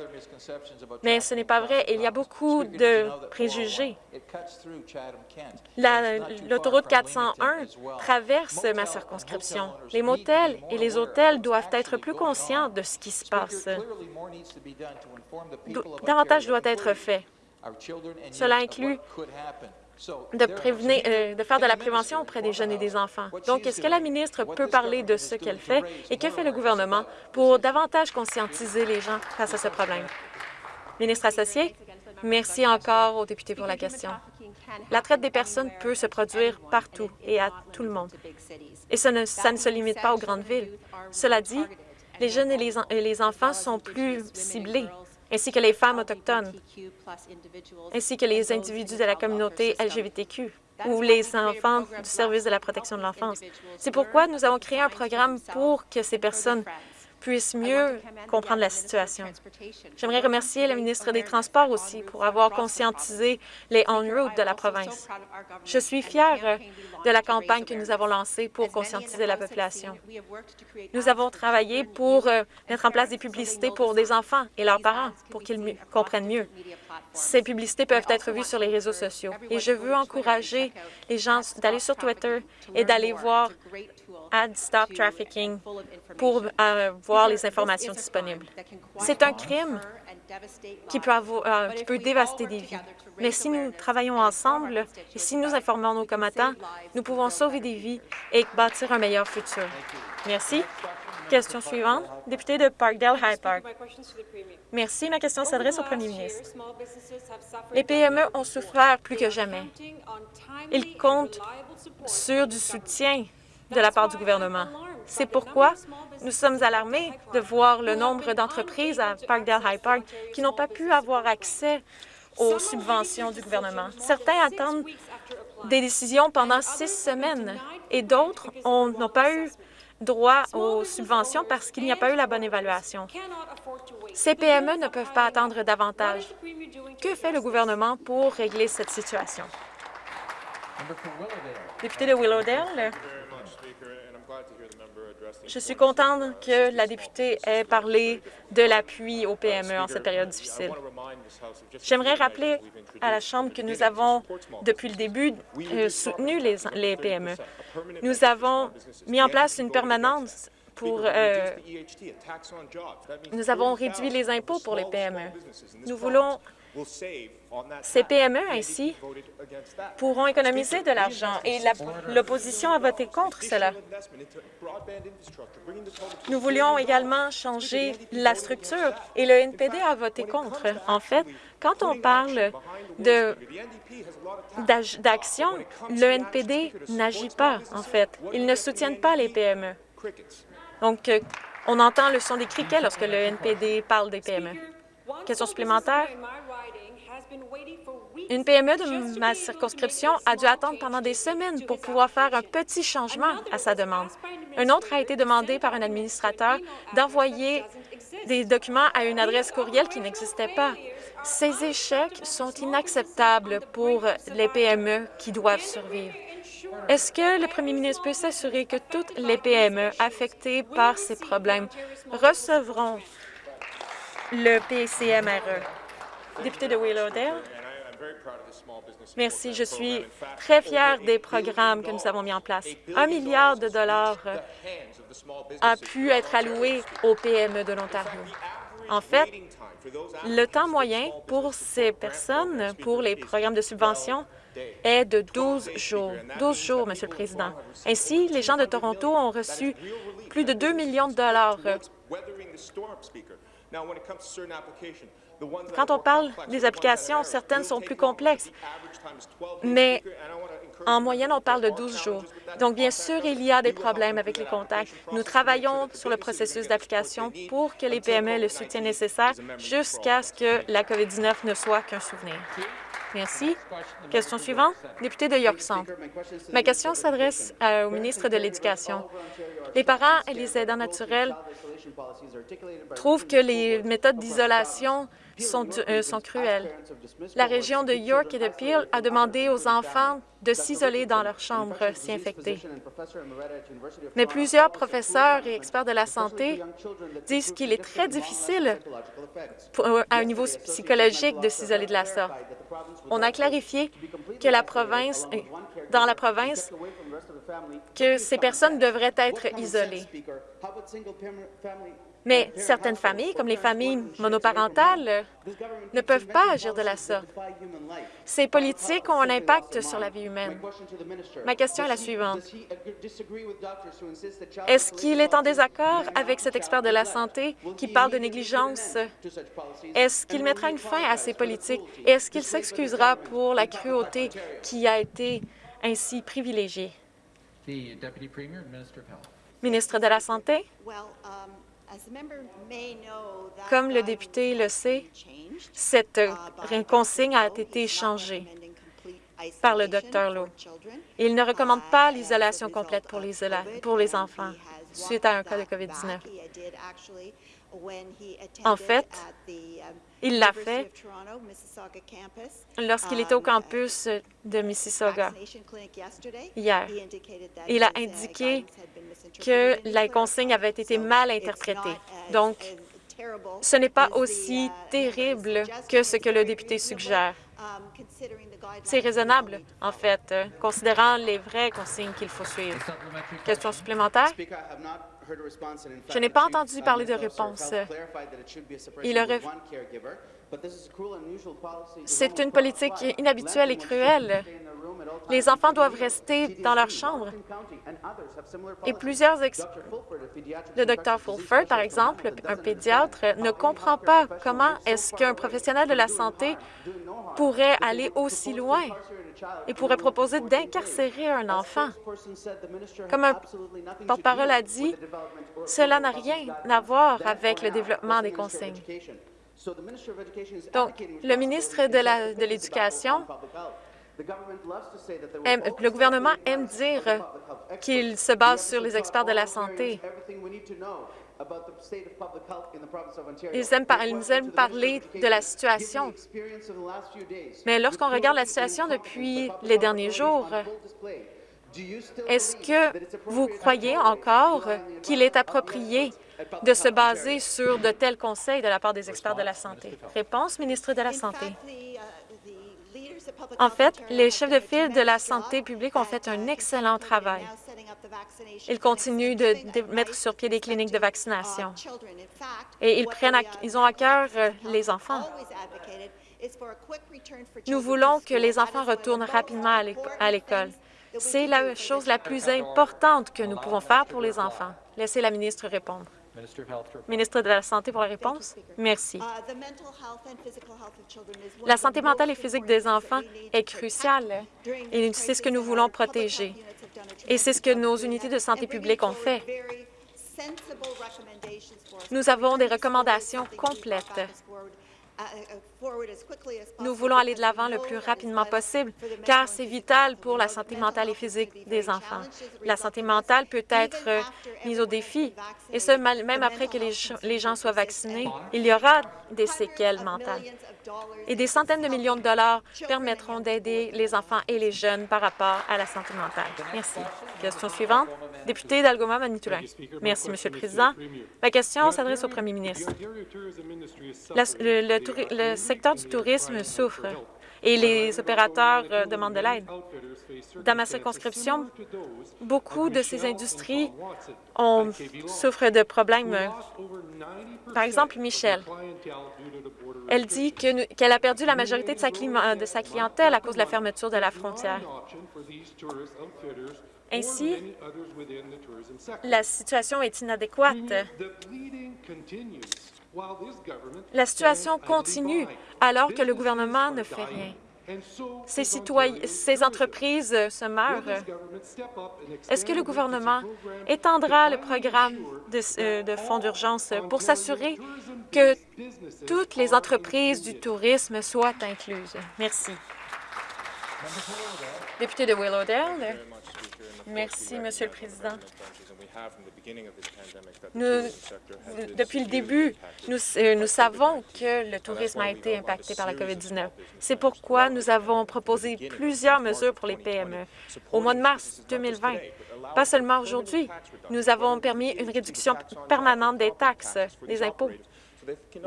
mais ce n'est pas vrai. Il y a beaucoup de préjugés. L'autoroute 401 traverse ma circonscription. Les motels et les hôtels doivent être plus conscients de ce qui se passe. Davantage doit être fait. Cela inclut de, euh, de faire de la prévention auprès des jeunes et des enfants. Donc, est-ce que la ministre peut parler de ce qu'elle fait et que fait le gouvernement pour davantage conscientiser les gens face à ce problème? Ministre associé, merci encore aux députés pour la question. La traite des personnes peut se produire partout et à tout le monde. Et ça ne, ça ne se limite pas aux grandes villes. Cela dit, les jeunes et les, et les enfants sont plus ciblés ainsi que les femmes autochtones, ainsi que les individus de la communauté LGBTQ ou les enfants du service de la protection de l'enfance. C'est pourquoi nous avons créé un programme pour que ces personnes puissent mieux comprendre la situation. J'aimerais remercier la ministre des Transports aussi pour avoir conscientisé les on-route de la province. Je suis fière de la campagne que nous avons lancée pour conscientiser la population. Nous avons travaillé pour euh, mettre en place des publicités pour des enfants et leurs parents pour qu'ils comprennent mieux. Ces publicités peuvent être vues sur les réseaux sociaux et je veux encourager les gens d'aller sur Twitter et d'aller voir Ad Stop Trafficking pour euh, voir les informations disponibles. C'est un crime qui peut, avoir, euh, qui peut dévaster des vies. Mais si nous travaillons ensemble et si nous informons nos combattants, nous pouvons sauver des vies et bâtir un meilleur futur. Merci. Question suivante, député de Parkdale High Park. Merci. Ma question s'adresse au premier ministre. Les PME ont souffert plus que jamais. Ils comptent sur du soutien de la part du gouvernement. C'est pourquoi nous sommes alarmés de voir le nombre d'entreprises à Parkdale High Park qui n'ont pas pu avoir accès aux subventions du gouvernement. Certains attendent des décisions pendant six semaines et d'autres n'ont pas eu droit aux subventions parce qu'il n'y a pas eu la bonne évaluation. Ces PME ne peuvent pas attendre davantage. Que fait le gouvernement pour régler cette situation? Député de Willowdale, je suis contente que la députée ait parlé de l'appui aux PME en cette période difficile. J'aimerais rappeler à la Chambre que nous avons, depuis le début, euh, soutenu les, PME. Nous avons mis en place une permanence pour... Euh, nous avons réduit les impôts pour les PME. Nous voulons ces PME, ainsi, pourront économiser de l'argent et l'opposition a voté contre cela. Nous voulions également changer la structure et le NPD a voté contre. En fait, quand on parle d'action, le NPD n'agit pas, en fait. Ils ne soutiennent pas les PME. Donc, euh, on entend le son des criquets lorsque le NPD parle des PME. Question supplémentaire? Une PME de ma circonscription a dû attendre pendant des semaines pour pouvoir faire un petit changement à sa demande. Un autre a été demandé par un administrateur d'envoyer des documents à une adresse courriel qui n'existait pas. Ces échecs sont inacceptables pour les PME qui doivent survivre. Est-ce que le premier ministre peut s'assurer que toutes les PME affectées par ces problèmes recevront le PCMRE? Député de Willowdale. Merci. Je suis très fier des programmes que nous avons mis en place. Un milliard de dollars a pu être alloué aux PME de l'Ontario. En fait, le temps moyen pour ces personnes, pour les programmes de subvention, est de 12 jours. 12 jours, Monsieur le Président. Ainsi, les gens de Toronto ont reçu plus de 2 millions de dollars. Quand on parle des applications, certaines sont plus complexes, mais en moyenne, on parle de 12 jours. Donc, bien sûr, il y a des problèmes avec les contacts. Nous travaillons sur le processus d'application pour que les PME aient le soutien nécessaire jusqu'à ce que la COVID-19 ne soit qu'un souvenir. Merci. Question suivante, député de York Centre. Ma question s'adresse au ministre de l'Éducation. Les parents et les aidants naturels trouvent que les méthodes d'isolation sont, euh, sont cruelles. La région de York et de Peel a demandé aux enfants de s'isoler dans leur chambre si infectés. Mais plusieurs professeurs et experts de la santé disent qu'il est très difficile à un niveau psychologique de s'isoler de la sorte. On a clarifié que la province, dans la province, que ces personnes devraient être isolées. Mais certaines familles, comme les familles monoparentales, ne peuvent pas agir de la sorte. Ces politiques ont un impact sur la vie humaine. Ma question est la suivante. Est-ce qu'il est en désaccord avec cet expert de la santé qui parle de négligence? Est-ce qu'il mettra une fin à ces politiques? Est-ce qu'il s'excusera pour la cruauté qui a été ainsi privilégiée? Ministre de la Santé? Comme le député le sait, cette consigne a été changée par le Dr Lowe. Il ne recommande pas l'isolation complète pour les, pour les enfants suite à un cas de COVID-19. En fait, il l'a fait lorsqu'il était au campus de Mississauga hier. Il a indiqué que la consigne avait été mal interprétée. Donc, ce n'est pas aussi terrible que ce que le député suggère. C'est raisonnable, en fait, considérant les vraies consignes qu'il faut suivre. Question supplémentaire? Je n'ai pas entendu parler de réponse. Il aurait... C'est une politique inhabituelle et cruelle. Les enfants doivent rester dans leur chambre. Et plusieurs Le docteur Fulford, par exemple, un pédiatre, ne comprend pas comment est-ce qu'un professionnel de la santé pourrait aller aussi loin et pourrait proposer d'incarcérer un enfant. Comme un porte-parole a dit, cela n'a rien à voir avec le développement des consignes. Donc, le ministre de l'Éducation le gouvernement aime dire qu'il se base sur les experts de la santé. Ils aiment, ils aiment parler de la situation. Mais lorsqu'on regarde la situation depuis les derniers jours, est-ce que vous croyez encore qu'il est approprié de se baser sur de tels conseils de la part des experts de la santé? Réponse, ministre de la Santé. En fait, les chefs de file de la santé publique ont fait un excellent travail. Ils continuent de, mettre sur pied des cliniques de vaccination et ils, prennent ils ont à cœur les enfants. Nous voulons que les enfants retournent rapidement à l'école. C'est la chose la plus importante que nous pouvons faire pour les enfants. Laissez la ministre répondre. Ministre de la Santé pour la réponse. Merci. La santé mentale et physique des enfants est cruciale et c'est ce que nous voulons protéger. Et c'est ce que nos unités de santé publique ont fait. Nous avons des recommandations complètes nous voulons aller de l'avant le plus rapidement possible, car c'est vital pour la santé mentale et physique des enfants. La santé mentale peut être mise au défi, et ce, même après que les gens soient vaccinés, il y aura des séquelles mentales. Et des centaines de millions de dollars permettront d'aider les enfants et les jeunes par rapport à la santé mentale. Merci. Question suivante. Député d'Algoma Manitoulin. Merci, Monsieur le Président. Ma question s'adresse au Premier ministre. le secteur du tourisme souffre et les opérateurs euh, demandent de l'aide. Dans ma circonscription, beaucoup de ces industries ont, souffrent de problèmes. Par exemple, Michel, elle dit qu'elle a perdu la majorité sa, de sa clientèle à cause de la fermeture de la frontière. Ainsi, la situation est inadéquate. La situation continue alors que le gouvernement ne fait rien. Ces, entreprises se meurent. Est-ce que le gouvernement étendra le programme de, euh, de fonds d'urgence pour s'assurer que toutes les entreprises du tourisme soient incluses? Merci. Député de Willowdale. Merci, Monsieur le Président. Depuis le début, nous, euh, nous savons que le tourisme a été impacté par la COVID-19. C'est pourquoi nous avons proposé plusieurs mesures pour les PME. Au mois de mars 2020, pas seulement aujourd'hui, nous avons permis une réduction permanente des taxes, des impôts.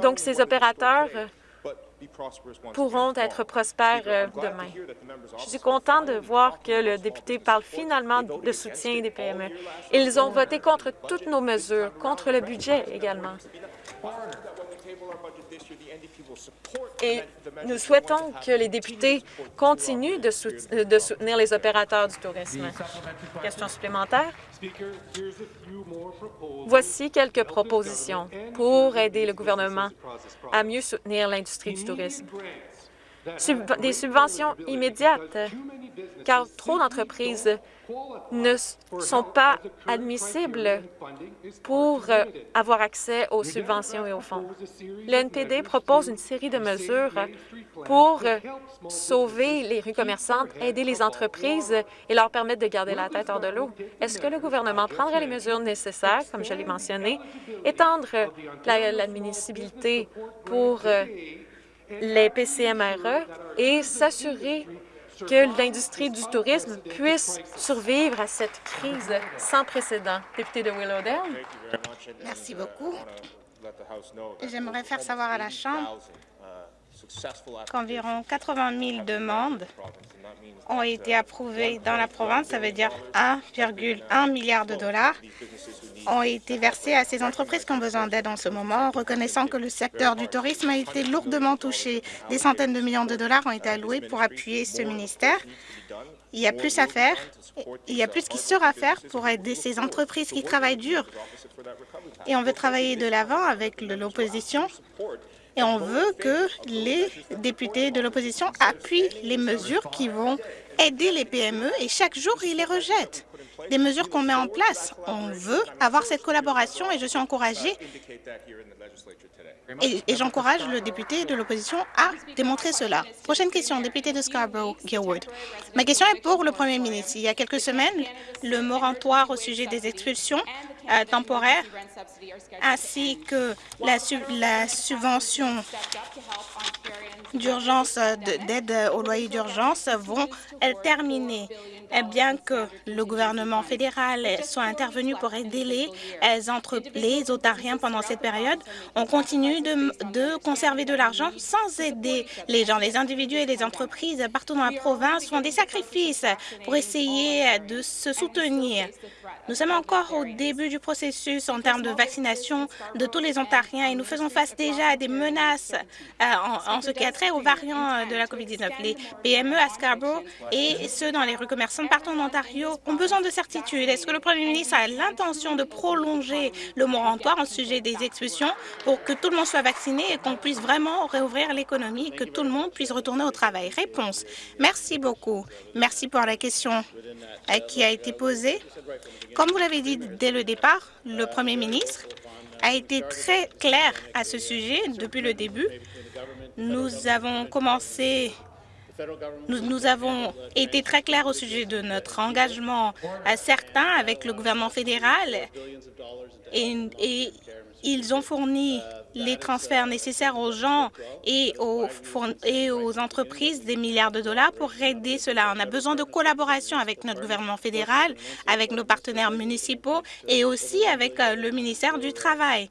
Donc, ces opérateurs pourront être prospères euh, demain. Je suis content de voir que le député parle finalement de soutien des PME. Ils ont voté contre toutes nos mesures, contre le budget également. Et nous souhaitons que les députés continuent de, soutenir les opérateurs du tourisme. Question supplémentaire? Voici quelques propositions pour aider le gouvernement à mieux soutenir l'industrie du tourisme. des subventions immédiates, car trop d'entreprises ne sont pas admissibles pour euh, avoir accès aux subventions et aux fonds. Le NPD propose une série de mesures pour euh, sauver les rues commerçantes, aider les entreprises et leur permettre de garder la tête hors de l'eau. Est-ce que le gouvernement prendrait les mesures nécessaires, comme je l'ai mentionné, étendre l'admissibilité pour euh, les PCMRE et s'assurer que l'industrie du tourisme puisse survivre à cette crise sans précédent. Député de Willowdale. Merci beaucoup. J'aimerais faire savoir à la Chambre qu'environ 80 000 demandes ont été approuvées dans la province. Ça veut dire 1,1 milliard de dollars ont été versés à ces entreprises qui ont besoin d'aide en ce moment, reconnaissant que le secteur du tourisme a été lourdement touché. Des centaines de millions de dollars ont été alloués pour appuyer ce ministère. Il y a plus à faire. Il y a plus qui sera à faire pour aider ces entreprises qui travaillent dur. Et on veut travailler de l'avant avec l'opposition et on veut que les députés de l'opposition appuient les mesures qui vont aider les PME et chaque jour, ils les rejettent des mesures qu'on met en place. On veut avoir cette collaboration et je suis encouragée et, j'encourage le député de l'opposition à démontrer cela. Prochaine question, député de Scarborough-Gilwood. Ma question est pour le premier ministre. Il y a quelques semaines, le moratoire au sujet des expulsions euh, temporaires ainsi que la, la subvention d'urgence, d'aide au loyer d'urgence vont terminer. Eh bien que le gouvernement fédéral soit intervenu pour aider les, les Ontariens pendant cette période, on continue de, conserver de l'argent sans aider les gens. Les individus et les entreprises partout dans la province font des sacrifices pour essayer de se soutenir. Nous sommes encore au début du processus en termes de vaccination de tous les Ontariens et nous faisons face déjà à des menaces euh, en, ce qui a trait aux variants de la COVID-19. Les PME à Scarborough et ceux dans les rues commerçantes partout en Ontario ont besoin de certitude. Est-ce que le Premier ministre a l'intention de prolonger le moratoire en sujet des expulsions pour que tout le monde soit vacciné et qu'on puisse vraiment réouvrir l'économie et que tout le monde puisse retourner au travail? Réponse. Merci beaucoup. Merci pour la question euh, qui a été posée. Comme vous l'avez dit dès le départ, le Premier ministre a été très clair à ce sujet depuis le début. Nous avons commencé nous, avons été très clairs au sujet de notre engagement à certains avec le gouvernement fédéral et ils ont fourni les transferts nécessaires aux gens et aux, et aux entreprises des milliards de dollars pour aider cela. On a besoin de collaboration avec notre gouvernement fédéral, avec nos partenaires municipaux et aussi avec euh, le ministère du Travail.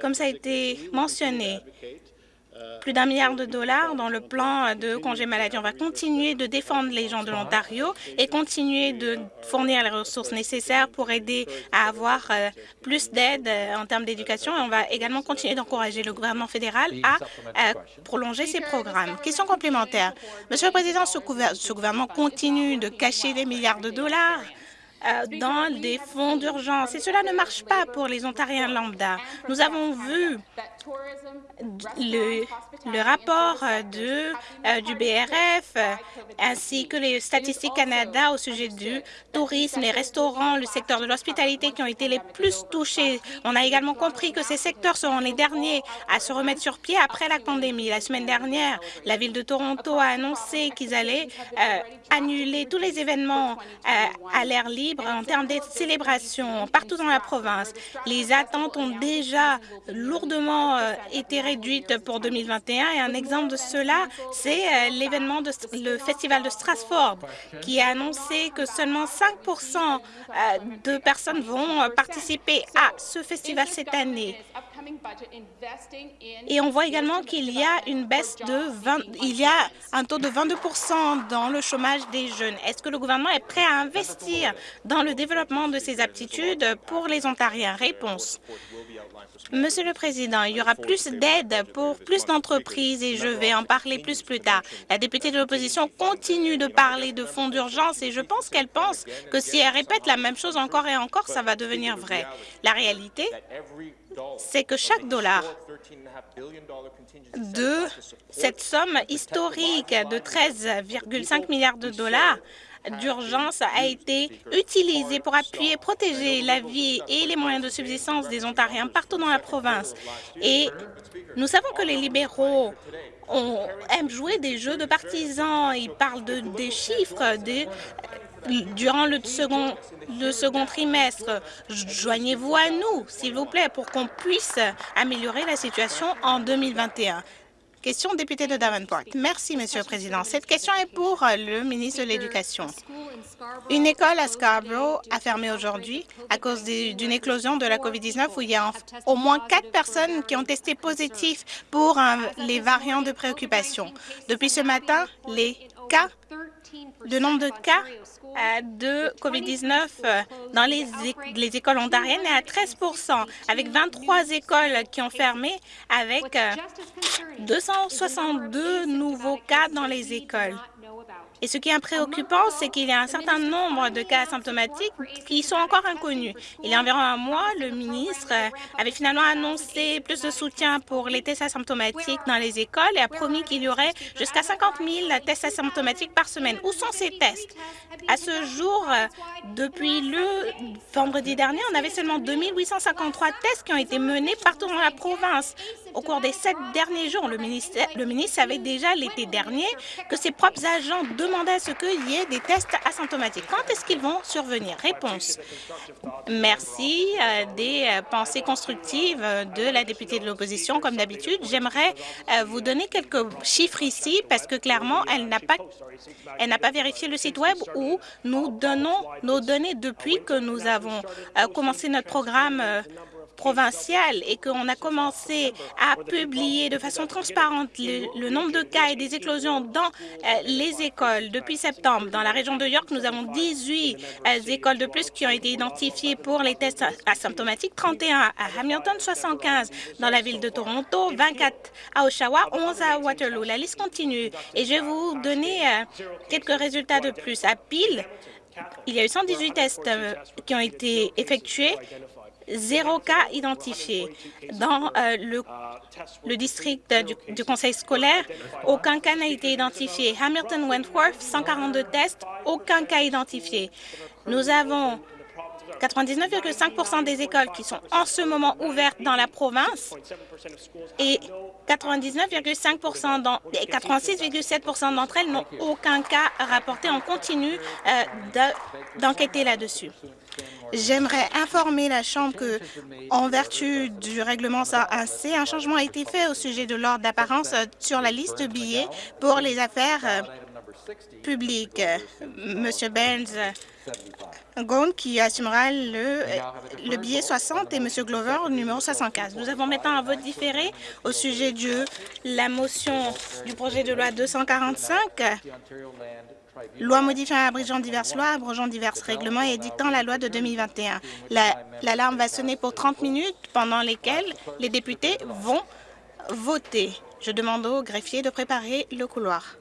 Comme ça a été mentionné, plus d'un milliard de dollars dans le plan de congé maladie. On va continuer de défendre les gens de l'Ontario et continuer de fournir les ressources nécessaires pour aider à avoir euh, plus d'aide euh, en termes d'éducation. on va également continuer d'encourager le gouvernement fédéral à euh, prolonger ses programmes. Question complémentaire. Monsieur le Président, ce gouvernement continue de cacher des milliards de dollars dans des fonds d'urgence. Et cela ne marche pas pour les Ontariens lambda. Nous avons vu le, le rapport de, euh, du BRF ainsi que les statistiques Canada au sujet du tourisme, les restaurants, le secteur de l'hospitalité qui ont été les plus touchés. On a également compris que ces secteurs seront les derniers à se remettre sur pied après la pandémie. La semaine dernière, la ville de Toronto a annoncé qu'ils allaient euh, annuler tous les événements euh, à l'air libre en termes de célébrations partout dans la province. Les attentes ont déjà lourdement euh, été réduite pour 2021 et un exemple de cela, c'est euh, l'événement de le festival de Strasbourg qui a annoncé que seulement 5% euh, de personnes vont participer à ce festival cette année. Et on voit également qu'il y a une baisse de 20, il y a un taux de 22 dans le chômage des jeunes. Est-ce que le gouvernement est prêt à investir dans le développement de ces aptitudes pour les Ontariens? Réponse. Monsieur le Président, il y aura plus d'aide pour plus d'entreprises et je vais en parler plus plus tard. La députée de l'opposition continue de parler de fonds d'urgence et je pense qu'elle pense que si elle répète la même chose encore et encore, ça va devenir vrai. La réalité, c'est que chaque dollar de cette somme historique de 13,5 milliards de dollars d'urgence a été utilisé pour appuyer protéger la vie et les moyens de subsistance des Ontariens partout dans la province. Et nous savons que les libéraux aiment jouer des jeux de partisans. Ils parlent de, des chiffres, des, durant le second, le second trimestre. Joignez-vous à nous, s'il vous plaît, pour qu'on puisse améliorer la situation en 2021. Question député de Davenport. Merci, Monsieur le Président. Cette question est pour le ministre de l'Éducation. Une école à Scarborough a fermé aujourd'hui à cause d'une éclosion de la COVID-19 où il y a au moins quatre personnes qui ont testé positif pour les variants de préoccupation. Depuis ce matin, les cas, le nombre de cas euh, de COVID-19 euh, dans les, les, écoles ontariennes est à 13% avec 23 écoles qui ont fermé, avec 262 euh, nouveaux cas dans les écoles. Et ce qui est préoccupant, c'est qu'il y a un certain nombre de cas asymptomatiques qui sont encore inconnus. Il y a environ un mois, le ministre avait finalement annoncé plus de soutien pour les tests asymptomatiques dans les écoles et a promis qu'il y aurait jusqu'à 50 000 tests asymptomatiques par semaine. Où sont ces tests? À ce jour, depuis le vendredi dernier, on avait seulement 2 853 tests qui ont été menés partout dans la province. Au cours des sept derniers jours, le ministre, savait déjà l'été dernier que ses propres agents demandaient à ce qu'il y ait des tests asymptomatiques. Quand est-ce qu'ils vont survenir? Réponse. Merci euh, des euh, pensées constructives euh, de la députée de l'opposition. Comme d'habitude, j'aimerais vous donner quelques chiffres ici parce que clairement, elle n'a pas, elle n'a pas vérifié le site Web où nous donnons nos données depuis que nous avons commencé notre programme provinciale et qu'on a commencé à publier de façon transparente le, nombre de cas et des éclosions dans euh, les écoles depuis septembre. Dans la région de York, nous avons 18 euh, écoles de plus qui ont été identifiées pour les tests asymptomatiques, 31 à Hamilton, 75 dans la ville de Toronto, 24 à Oshawa, 11 à Waterloo. La liste continue et je vais vous donner euh, quelques résultats de plus. À Peel, il y a eu 118 tests qui ont été effectués zéro cas identifié. Dans euh, le, district du, conseil scolaire, aucun cas n'a été identifié. Hamilton-Wentworth, 142 tests, aucun cas identifié. Nous avons 99,5% des écoles qui sont en ce moment ouvertes dans la province et 99,5 86,7% d'entre elles n'ont aucun cas rapporté. On continue euh, d'enquêter là-dessus. J'aimerais informer la Chambre que, en vertu du règlement 101C, un changement a été fait au sujet de l'ordre d'apparence sur la liste de billets pour les affaires euh, publiques. Monsieur Benz Gone qui assumera le, le billet 60 et Monsieur Glover numéro 75. Nous avons maintenant un vote différé au sujet de la motion du projet de loi 245 Loi modifiant et abrogeant diverses lois, abrogeant divers règlements et édictant la loi de 2021. L'alarme va sonner pour 30 minutes pendant lesquelles les députés vont voter. Je demande au greffier de préparer le couloir.